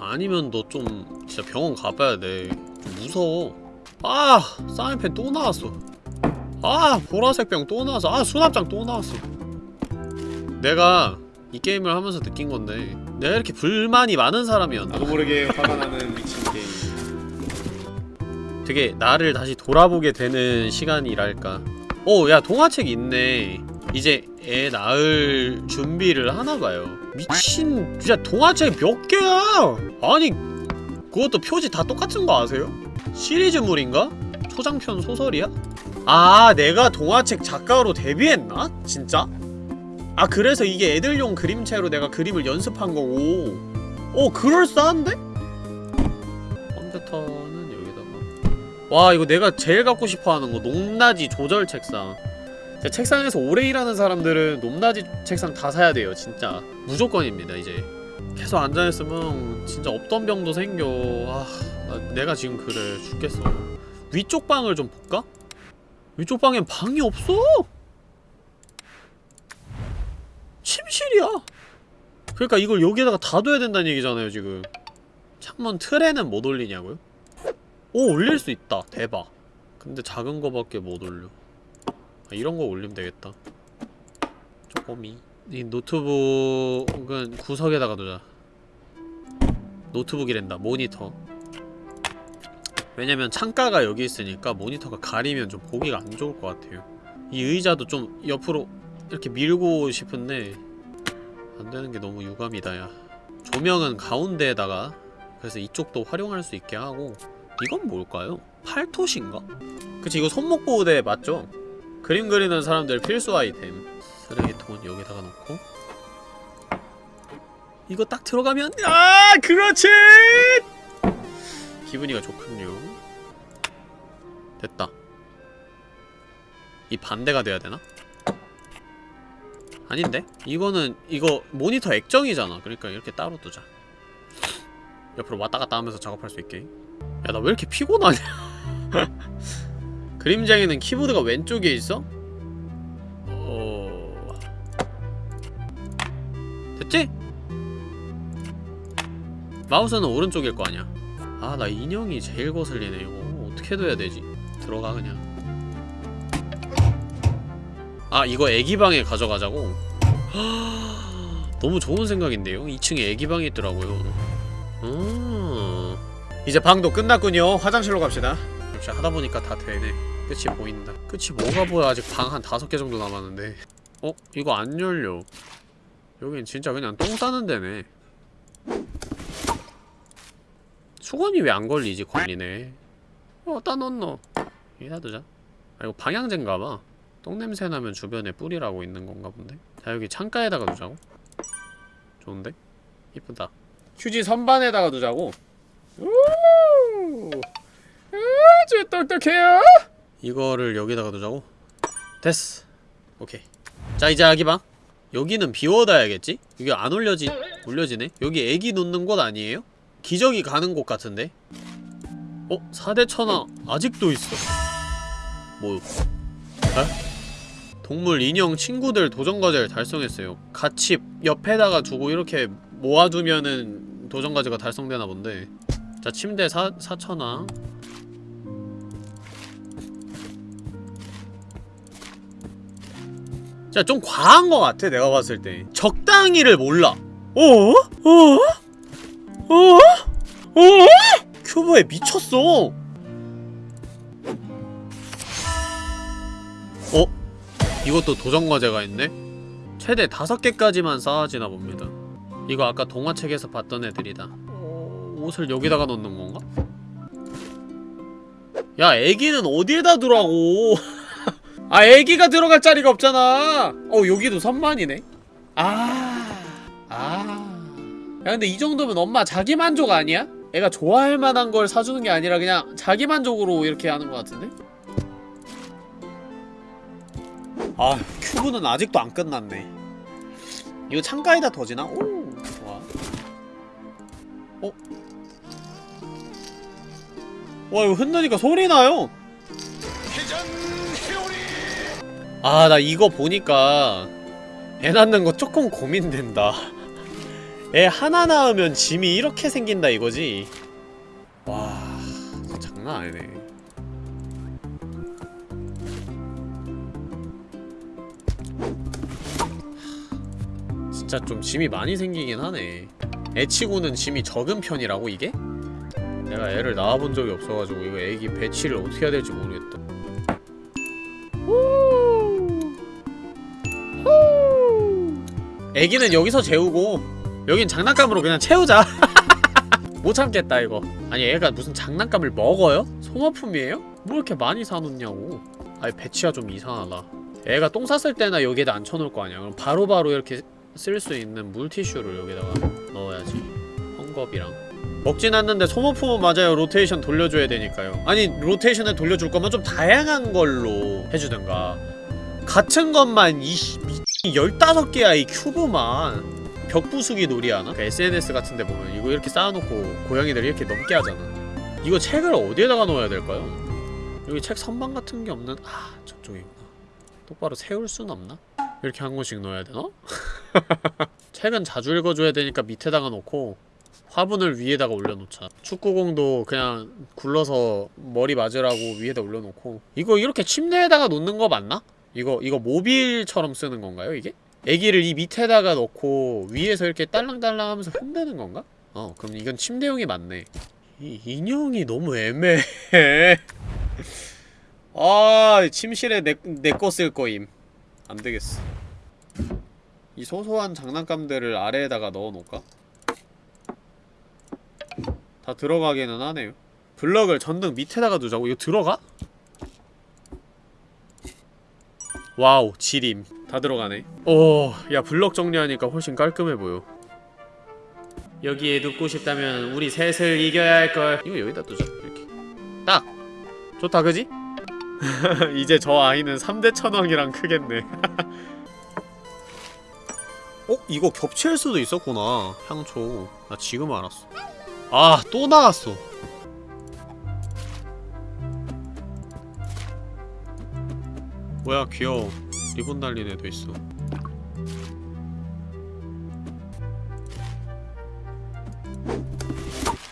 아니면 너 좀 진짜 병원 가봐야 돼좀 무서워 아! 사인펜 또 나왔어 아! 보라색 병 또 나왔어 아! 수납장 또 나왔어 내가 이 게임을 하면서 느낀 건데 내가 이렇게 불만이 많은 사람이었나 나도 모르게 화가 나는 미친 되게 나를 다시 돌아보게 되는 시간이랄까 오! 야 동화책 있네 이제 애 낳을 준비를 하나봐요 미친 진짜 동화책 몇 개야 아니 그것도 표지 다 똑같은 거 아세요? 시리즈물인가? 초장편 소설이야? 아 내가 동화책 작가로 데뷔했나? 진짜? 아 그래서 이게 애들용 그림체로 내가 그림을 연습한 거고 어 그럴싸한데? 여기다가 와 이거 내가 제일 갖고 싶어하는 거 높낮이 조절 책상. 제 책상에서 오래 일하는 사람들은 높낮이 책상 다 사야 돼요 진짜. 무조건입니다 이제. 계속 앉아있으면 진짜 없던 병도 생겨. 아 나, 내가 지금 그래 죽겠어. 위쪽 방을 좀 볼까? 위쪽 방엔 방이 없어! 침실이야! 그러니까 이걸 여기에다가 다 둬야 된다는 얘기잖아요 지금. 창문 틀에는 못 올리냐고요? 오 올릴 수 있다. 대박. 근데 작은 거밖에 못 올려. 아, 이런 거 올리면 되겠다. 쪼꼬미. 이 노트북은 구석에다가 두자. 노트북이란다. 모니터. 왜냐면 창가가 여기 있으니까 모니터가 가리면 좀 보기가 안 좋을 것 같아요. 이 의자도 좀 옆으로 이렇게 밀고 싶은데 안 되는 게 너무 유감이다 야. 조명은 가운데에다가 그래서 이쪽도 활용할 수 있게 하고 이건 뭘까요? 팔토시인가? 그치 이거 손목 보호대 맞죠? 그림 그리는 사람들 필수 아이템 쓰레기통은 여기다가 놓고 이거 딱 들어가면 아 그렇지 기분이가 좋군요 됐다 이 반대가 돼야 되나? 아닌데? 이거는 이거 모니터 액정이잖아 그러니까 이렇게 따로 두자 옆으로 왔다갔다 하면서 작업할 수 있게 야 나 왜 이렇게 피곤하냐 그림쟁이는 키보드가 왼쪽에 있어? 어... 됐지? 마우스는 오른쪽일 거 아니야 아 나 인형이 제일 거슬리네 이거 어떻게 둬야 되지 들어가 그냥 아 이거 애기방에 가져가자고? 너무 좋은 생각인데요? 2층에 애기방이 있더라고요 음 이제 방도 끝났군요. 화장실로 갑시다. 역시 하다보니까 다 되네. 끝이 보인다. 끝이 뭐가 보여? 아직 방 한 다섯 개 정도 남았는데. 어? 이거 안 열려. 여긴 진짜 그냥 똥 싸는 데네. 수건이 왜 안 걸리지? 걸리네? 어, 어디다 넣노? 여기다 두자. 아 이거 방향제인가봐. 똥냄새 나면 주변에 뿌리라고 있는 건가 본데? 자 여기 창가에다가 두자고. 좋은데? 이쁘다. 휴지 선반에다가 두자고 우 아주 똑똑해요 이거를 여기다가 두자고 됐어 오케이 자 이제 아기방 여기는 비워놔야겠지? 이게 안 올려지 올려지네? 여기 애기 놓는 곳 아니에요? 기저귀 가는 곳 같은데? 어? 4대 천하 아직도 있어 뭐 에? 동물 인형 친구들 도전과제를 달성했어요 같이 옆에다가 두고 이렇게 모아두면은 도전과제가 달성되나 본데 자 침대 사, 4천왕 자, 좀 과한 것 같아, 내가 봤을 때. 적당히를 몰라. 어? 어? 어? 어? 큐브에 미쳤어. 어? 이것도 도전과제가 있네? 최대 다섯 개까지만 쌓아지나 봅니다. 이거 아까 동화책에서 봤던 애들이다. 어, 옷을 여기다가 넣는 건가? 야, 애기는 어디에다 두라고. 아 애기가 들어갈 자리가 없잖아 어 여기도 선반이네 아... 아... 야 근데 이 정도면 엄마 자기 만족 아니야? 애가 좋아할 만한 걸 사주는 게 아니라 그냥 자기 만족으로 이렇게 하는 것 같은데? 아 큐브는 아직도 안 끝났네 이거 창가에다 둬지나? 오 좋아 어? 와 이거 흔드니까 소리 나요. 아 나 이거 보니까 애 낳는 거 조금 고민된다. 애 하나 낳으면 짐이 이렇게 생긴다 이거지? 와 장난 아니네. 진짜 좀 짐이 많이 생기긴 하네. 애치고는 짐이 적은 편이라고 이게? 내가 애를 낳아본 적이 없어가지고 이거 애기 배치를 어떻게 해야 될지 모르겠다. 애기는 여기서 재우고 여긴 장난감으로 그냥 채우자. 못 참겠다 이거. 아니 애가 무슨 장난감을 먹어요? 소모품이에요? 뭐 이렇게 많이 사놓냐고. 아니 배치가 좀 이상하다. 애가 똥 쌌을 때나 여기에다 앉혀놓을 거 아니야. 그럼 바로바로 이렇게 쓸 수 있는 물티슈를 여기다가 넣어야지. 헝겊이랑 먹진 않는데 소모품은 맞아요 로테이션 돌려줘야 되니까요 아니 로테이션을 돌려줄 거면 좀 다양한 걸로 해주든가 같은 것만 이씨 미 15개야 이 큐브만 벽부수기 놀이하나? 그 SNS 같은데 보면 이거 이렇게 쌓아놓고 고양이들 이렇게 넘게 하잖아 이거 책을 어디에다가 넣어야 될까요? 여기 책 선반 같은 게 없는 아 저쪽이구나 똑바로 세울 순 없나? 이렇게 한 권씩 넣어야 되나? 책은 자주 읽어줘야 되니까 밑에다가 놓고 화분을 위에다가 올려놓자 축구공도 그냥 굴러서 머리 맞으라고 위에다 올려놓고 이거 이렇게 침대에다가 놓는 거 맞나? 이거 이거 모빌처럼 쓰는 건가요 이게? 애기를 이 밑에다가 넣고 위에서 이렇게 딸랑딸랑 하면서 흔드는 건가? 어 그럼 이건 침대용이 맞네 이 인형이 너무 애매해 아 침실에 내내거쓸 거임 안되겠어 이 소소한 장난감들을 아래에다가 넣어놓을까? 다 들어가기는 하네요. 블럭을 전등 밑에다가 두자고? 이거 들어가? wow 지림. 다 들어가네. 오야 블럭 정리하니까 훨씬 깔끔해 보여. 여기에 눕고 싶다면 우리 셋을 이겨야 할걸. 이거 여기다 두자 이렇게. 딱! 좋다 그지? 이제 저 아이는 3대 천왕이랑 크겠네. 어? 이거 겹칠 수도 있었구나 향초. 나 지금 알았어 아 또 나왔어. 뭐야 귀여워. 리본 달린 애도 있어.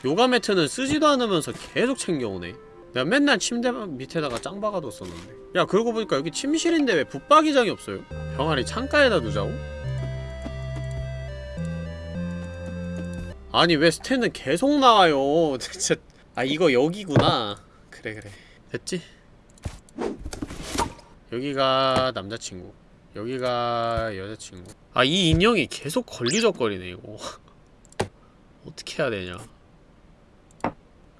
요가 매트는 쓰지도 않으면서 계속 챙겨오네. 내가 맨날 침대 밑에다가 짱 박아뒀었는데. 야 그러고 보니까 여기 침실인데 왜 붙박이장이 없어요? 병아리 창가에다 두자고? 아니 왜 스탠은 계속 나와요? 진짜. 아 이거 여기구나. 그래 그래. 됐지? 여기가 남자친구. 여기가 여자친구. 아 이 인형이 계속 걸리적거리네 이거. 어떻게 해야 되냐.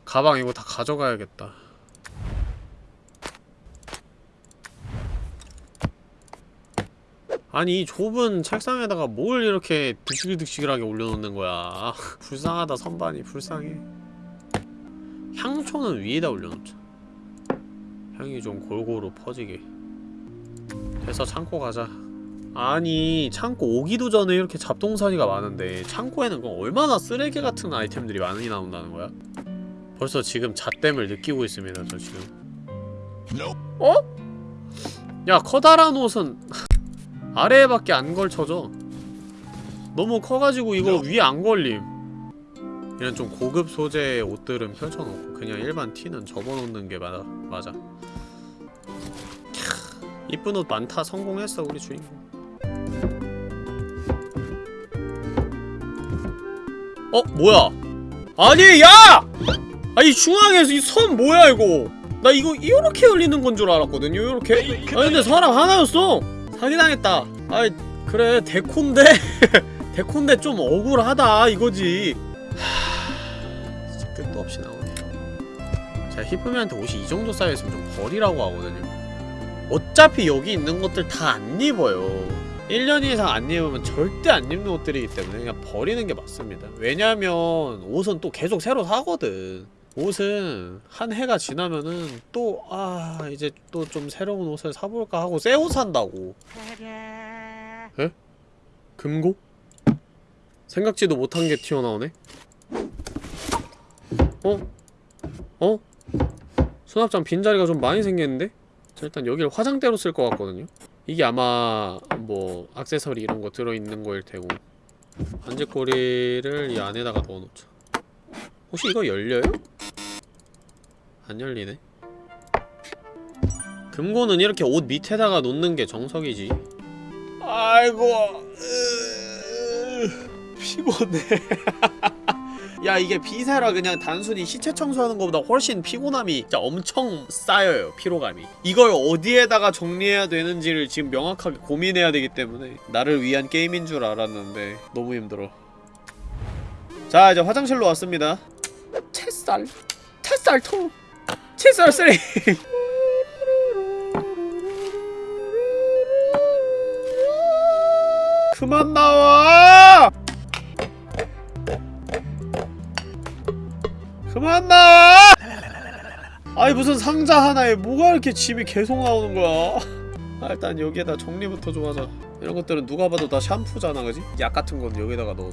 가방 이거 다 가져가야겠다 아니 이 좁은 책상에다가 뭘 이렇게 득실득실하게 올려놓는 거야? 불쌍하다 선반이. 불쌍해. 향초는 위에다 올려놓자. 향이 좀 골고루 퍼지게. 돼서 창고 가자. 아니 창고 오기도 전에 이렇게 잡동사니가 많은데 창고에는 그럼 얼마나 쓰레기 같은 아이템들이 많이 나온다는 거야? 벌써 지금 잣댐을 느끼고 있습니다 저 지금. 어? 야 커다란 옷은 아래에밖에 안 걸쳐져. 너무 커가지고 이거 위에 안 걸림. 이런 좀 고급 소재의 옷들은 펼쳐놓고 그냥 일반 티는 접어놓는 게 맞아 맞아. 캬, 이쁜 옷 많다 성공했어 우리 주인공. 어? 뭐야? 아니 야! 아니 중앙에서 이 선 뭐야 이거? 나 이거 이렇게 열리는 건 줄 알았거든요 이렇게. 아니 근데 사람 하나였어 사기당했다. 아이 그래 데콘데? 데콘데 좀 억울하다 이거지. 하... 끝도 없이 나오네. 제가 히프미한테 옷이 이 정도 쌓여있으면 좀 버리라고 하거든요. 어차피 여기 있는 것들 다 안 입어요. 1년 이상 안 입으면 절대 안 입는 옷들이기 때문에 그냥 버리는 게 맞습니다. 왜냐면 옷은 또 계속 새로 사거든 옷은 한 해가 지나면은 또 아 이제 또 좀 새로운 옷을 사볼까 하고 새 옷 산다고 에? 금고? 생각지도 못한 게 튀어나오네? 어? 어? 수납장 빈자리가 좀 많이 생겼는데? 자, 일단 여기를 화장대로 쓸 것 같거든요? 이게 아마 뭐 액세서리 이런 거 들어있는 거일 테고 반짇고리를 이 안에다가 넣어놓자 혹시 이거 열려요? 안 열리네. 금고는 이렇게 옷 밑에다가 놓는 게 정석이지. 아이고 으... 피곤해. 야 이게 Viscera 그냥 단순히 시체 청소하는 것보다 훨씬 피곤함이 진짜 엄청 쌓여요 피로감이. 이걸 어디에다가 정리해야 되는지를 지금 명확하게 고민해야 되기 때문에 나를 위한 게임인 줄 알았는데 너무 힘들어 자 이제 화장실로 왔습니다. 햇살. 햇살통 햇살 쓰레 그만 나와! 그만 나와! 아니 무슨 상자 하나에 뭐가 이렇게 짐이 계속 나오는 거야? 아, 일단 여기에다 정리부터 좀 하자. 이런 것들은 누가 봐도 다 샴푸잖아 그지? 약 같은 건 여기다가 넣어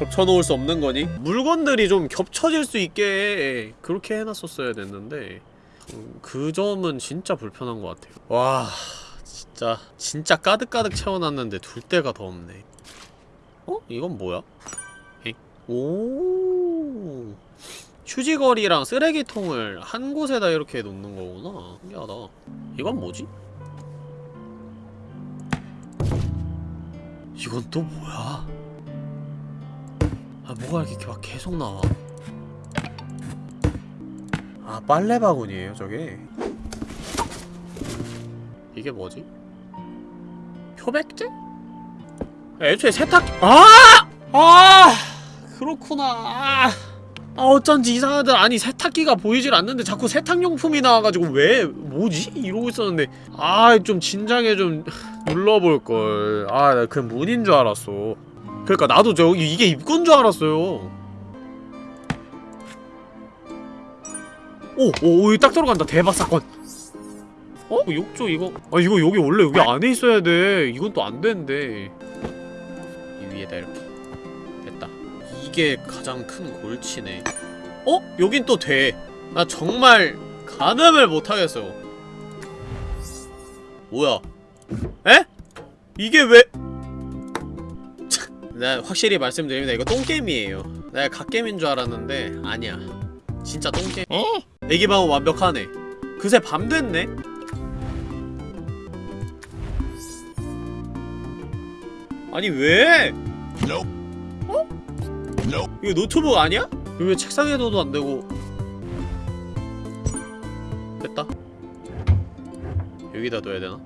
겹쳐놓을 수 없는 거니? 물건들이 좀 겹쳐질 수 있게 그렇게 해놨었어야 됐는데 음, 그 점은 진짜 불편한 것 같아요 와 진짜 진짜 가득가득 채워놨는데 둘 데가 더 없네 어? 이건 뭐야? 엥? 오 휴지거리랑 쓰레기통을 한 곳에다 이렇게 놓는 거구나 신기하다 이건 뭐지? 이건 또 뭐야? 아 뭐가 이렇게 막 계속 나와 아 빨래 바구니에요 저게 이게 뭐지? 표백제? 애초에 세탁 아! 아! 그렇구나 아, 아 어쩐지 이상하더라 아니 세탁기가 보이질 않는데 자꾸 세탁용품이 나와가지고 왜 뭐지? 이러고 있었는데 아 좀 진작에 좀 눌러볼걸 아 나 그냥 문인 줄 알았어 그러니까 나도 저 이게 입구인 줄 알았어요. 오! 오! 오, 딱 들어간다. 대박 사건. 어? 욕조 이거. 아 이거 여기 원래 여기 안에 있어야 돼. 이건 또 안 되는데 이 위에다 이렇게. 됐다. 이게 가장 큰 골치네. 어? 여긴 또 돼. 나 정말 가늠을 못하겠어. 뭐야? 에? 이게 왜 나 확실히 말씀드립니다 이거 똥게임이에요 내가 갓게임인 줄 알았는데 아니야 진짜 똥게 어? 애기방은 완벽하네 그새 밤 됐네? 아니 왜? 어? 이거 노트북 아니야? 이거 왜 책상에 둬도 안 되고 됐다 여기다 둬야 되나?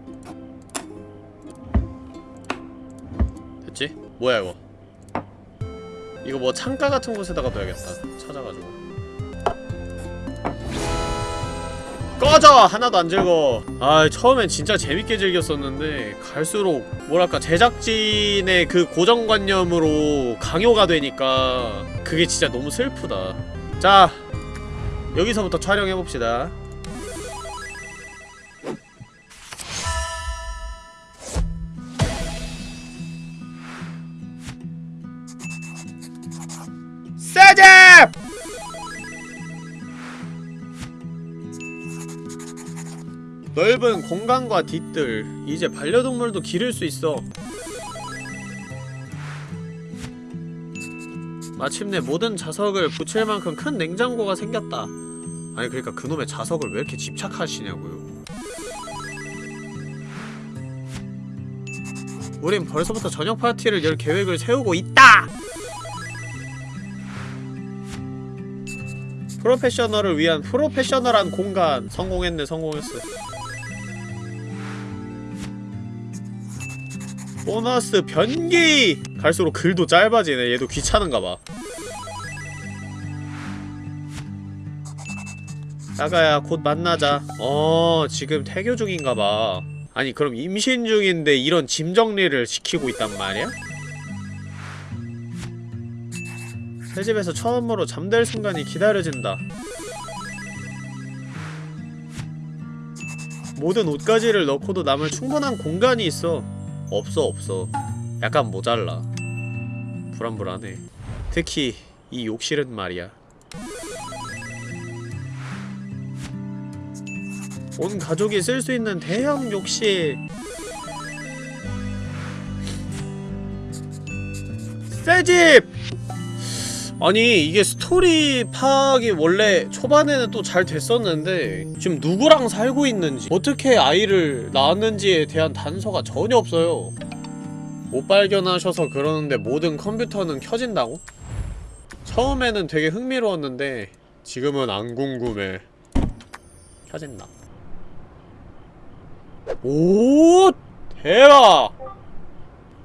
됐지? 뭐야 이거 이거 뭐 창가 같은 곳에다가 둬야겠다. 찾아가지고. 꺼져! 하나도 안 즐거워 아 처음엔 진짜 재밌게 즐겼었는데 갈수록 뭐랄까 제작진의 그 고정관념으로 강요가 되니까 그게 진짜 너무 슬프다. 자 여기서부터 촬영해봅시다 넓은 공간과 뒤뜰 이제 반려동물도 기를 수 있어. 마침내 모든 자석을 붙일 만큼 큰 냉장고가 생겼다. 아니 그러니까 그놈의 자석을 왜 이렇게 집착하시냐고요. 우린 벌써부터 저녁 파티를 열 계획을 세우고 있다! 프로페셔널을 위한 프로페셔널한 공간. 성공했네 성공했어 보너스 변기! 갈수록 글도 짧아지네. 얘도 귀찮은가봐. 나가야 곧 만나자. 어 지금 태교 중인가봐. 아니 그럼 임신 중인데 이런 짐 정리를 시키고 있단 말이야? 새 집에서 처음으로 잠들 순간이 기다려진다. 모든 옷가지를 넣고도 남을 충분한 공간이 있어 없어 없어. 약간 모자라. 불안불안해. 특히 이 욕실은 말이야. 온 가족이 쓸 수 있는 대형 욕실. 새집! 아니 이게 스토리 파악이 원래 초반에는 또 잘 됐었는데 지금 누구랑 살고 있는지 어떻게 아이를 낳았는지에 대한 단서가 전혀 없어요. 못 발견하셔서 그러는데 모든 컴퓨터는 켜진다고? 처음에는 되게 흥미로웠는데 지금은 안 궁금해. 켜진다. 오 대박!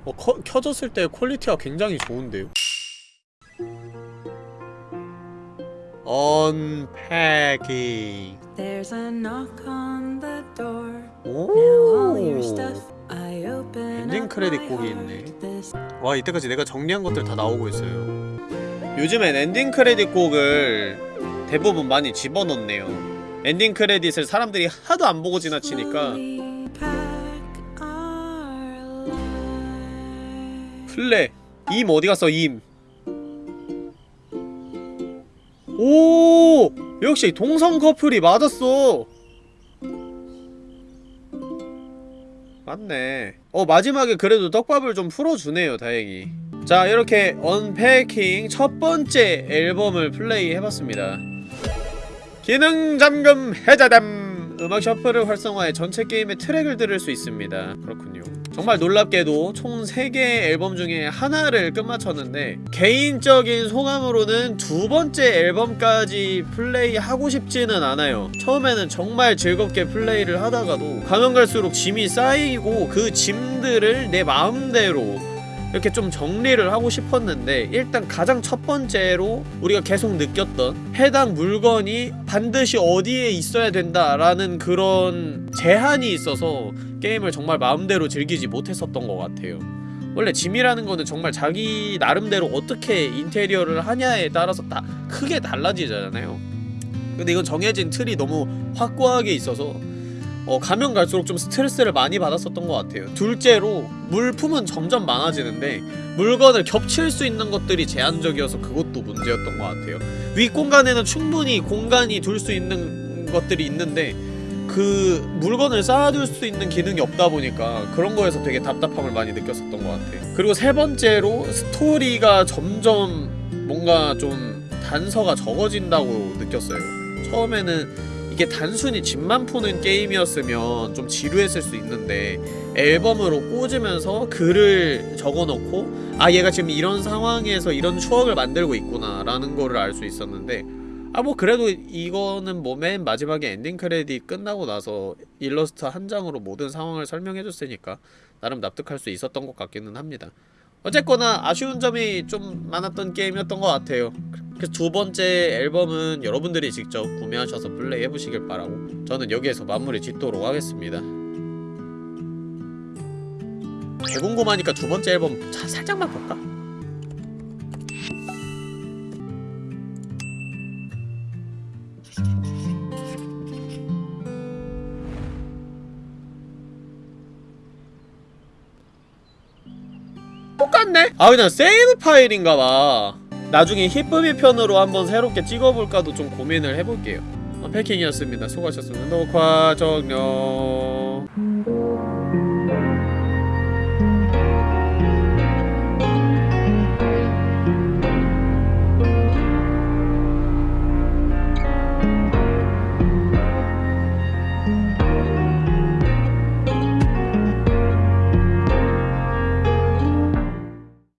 어, 커, 켜졌을 때 quality가 굉장히 좋은데요 Unpacking There's a knock on the door. 오 엔딩 크레딧 곡이. 있네. 와 이때까지 내가 정리한 것들 다 나오고 있어요 요즘엔 엔딩 크레딧 곡을 대부분 많이 집어넣네요 엔딩 크레딧을 사람들이 하도 안 보고 지나치니까. 플레 임 어디 갔어 임 오! 역시 동성 커플이 맞았어. 맞네. 어 마지막에 그래도 떡밥을 좀 풀어주네요 다행히. 자 이렇게 언패킹 첫 번째 앨범을 플레이 해봤습니다. 기능 잠금 해자담. 음악 셔플을 활성화해 전체 게임의 트랙을 들을 수 있습니다. 그렇군요 정말 놀랍게도 총 3개의 앨범 중에 하나를 끝마쳤는데 개인적인 소감으로는 두 번째 앨범까지 플레이하고 싶지는 않아요. 처음에는 정말 즐겁게 플레이를 하다가도 가면 갈수록 짐이 쌓이고 그 짐들을 내 마음대로 이렇게 좀 정리를 하고 싶었는데 일단 가장 첫 번째로 우리가 계속 느꼈던 해당 물건이 반드시 어디에 있어야 된다라는 그런 제한이 있어서 게임을 정말 마음대로 즐기지 못했었던 것 같아요. 원래 짐이라는 거는 정말 자기 나름대로 어떻게 인테리어를 하냐에 따라서 다 크게 달라지잖아요. 근데 이건 정해진 틀이 너무 확고하게 있어서 어, 가면 갈수록 좀 스트레스를 많이 받았었던 것 같아요. 둘째로 물품은 점점 많아지는데 물건을 겹칠 수 있는 것들이 제한적이어서 그것도 문제였던 것 같아요. 윗공간에는 충분히 공간이 둘 수 있는 것들이 있는데 그 물건을 쌓아둘 수 있는 기능이 없다 보니까 그런 거에서 되게 답답함을 많이 느꼈었던 것 같아요. 그리고 세 번째로 스토리가 점점 뭔가 좀 단서가 적어진다고 느꼈어요. 처음에는 이게 단순히 집만 푸는 게임이었으면 좀 지루했을 수 있는데 앨범으로 꽂으면서 글을 적어놓고 아 얘가 지금 이런 상황에서 이런 추억을 만들고 있구나 라는 거를 알 수 있었는데 아 뭐 그래도 이거는 뭐 맨 마지막에 엔딩 크레딧 끝나고 나서 일러스트 한 장으로 모든 상황을 설명해줬으니까 나름 납득할 수 있었던 것 같기는 합니다. 어쨌거나 아쉬운 점이 좀 많았던 게임이었던 것 같아요 그래서 두 번째 앨범은 여러분들이 직접 구매하셔서 플레이 해보시길 바라고 저는 여기에서 마무리 짓도록 하겠습니다 대궁금하니까 두 번째 앨범 자, 살짝만 볼까? 똑같네? 아 그냥 세이브 파일인가봐 나중에 히쁨이 편으로 한번 새롭게 찍어볼까도 좀 고민을 해볼게요. 어, 패킹이었습니다. 수고하셨습니다. 녹화 정녕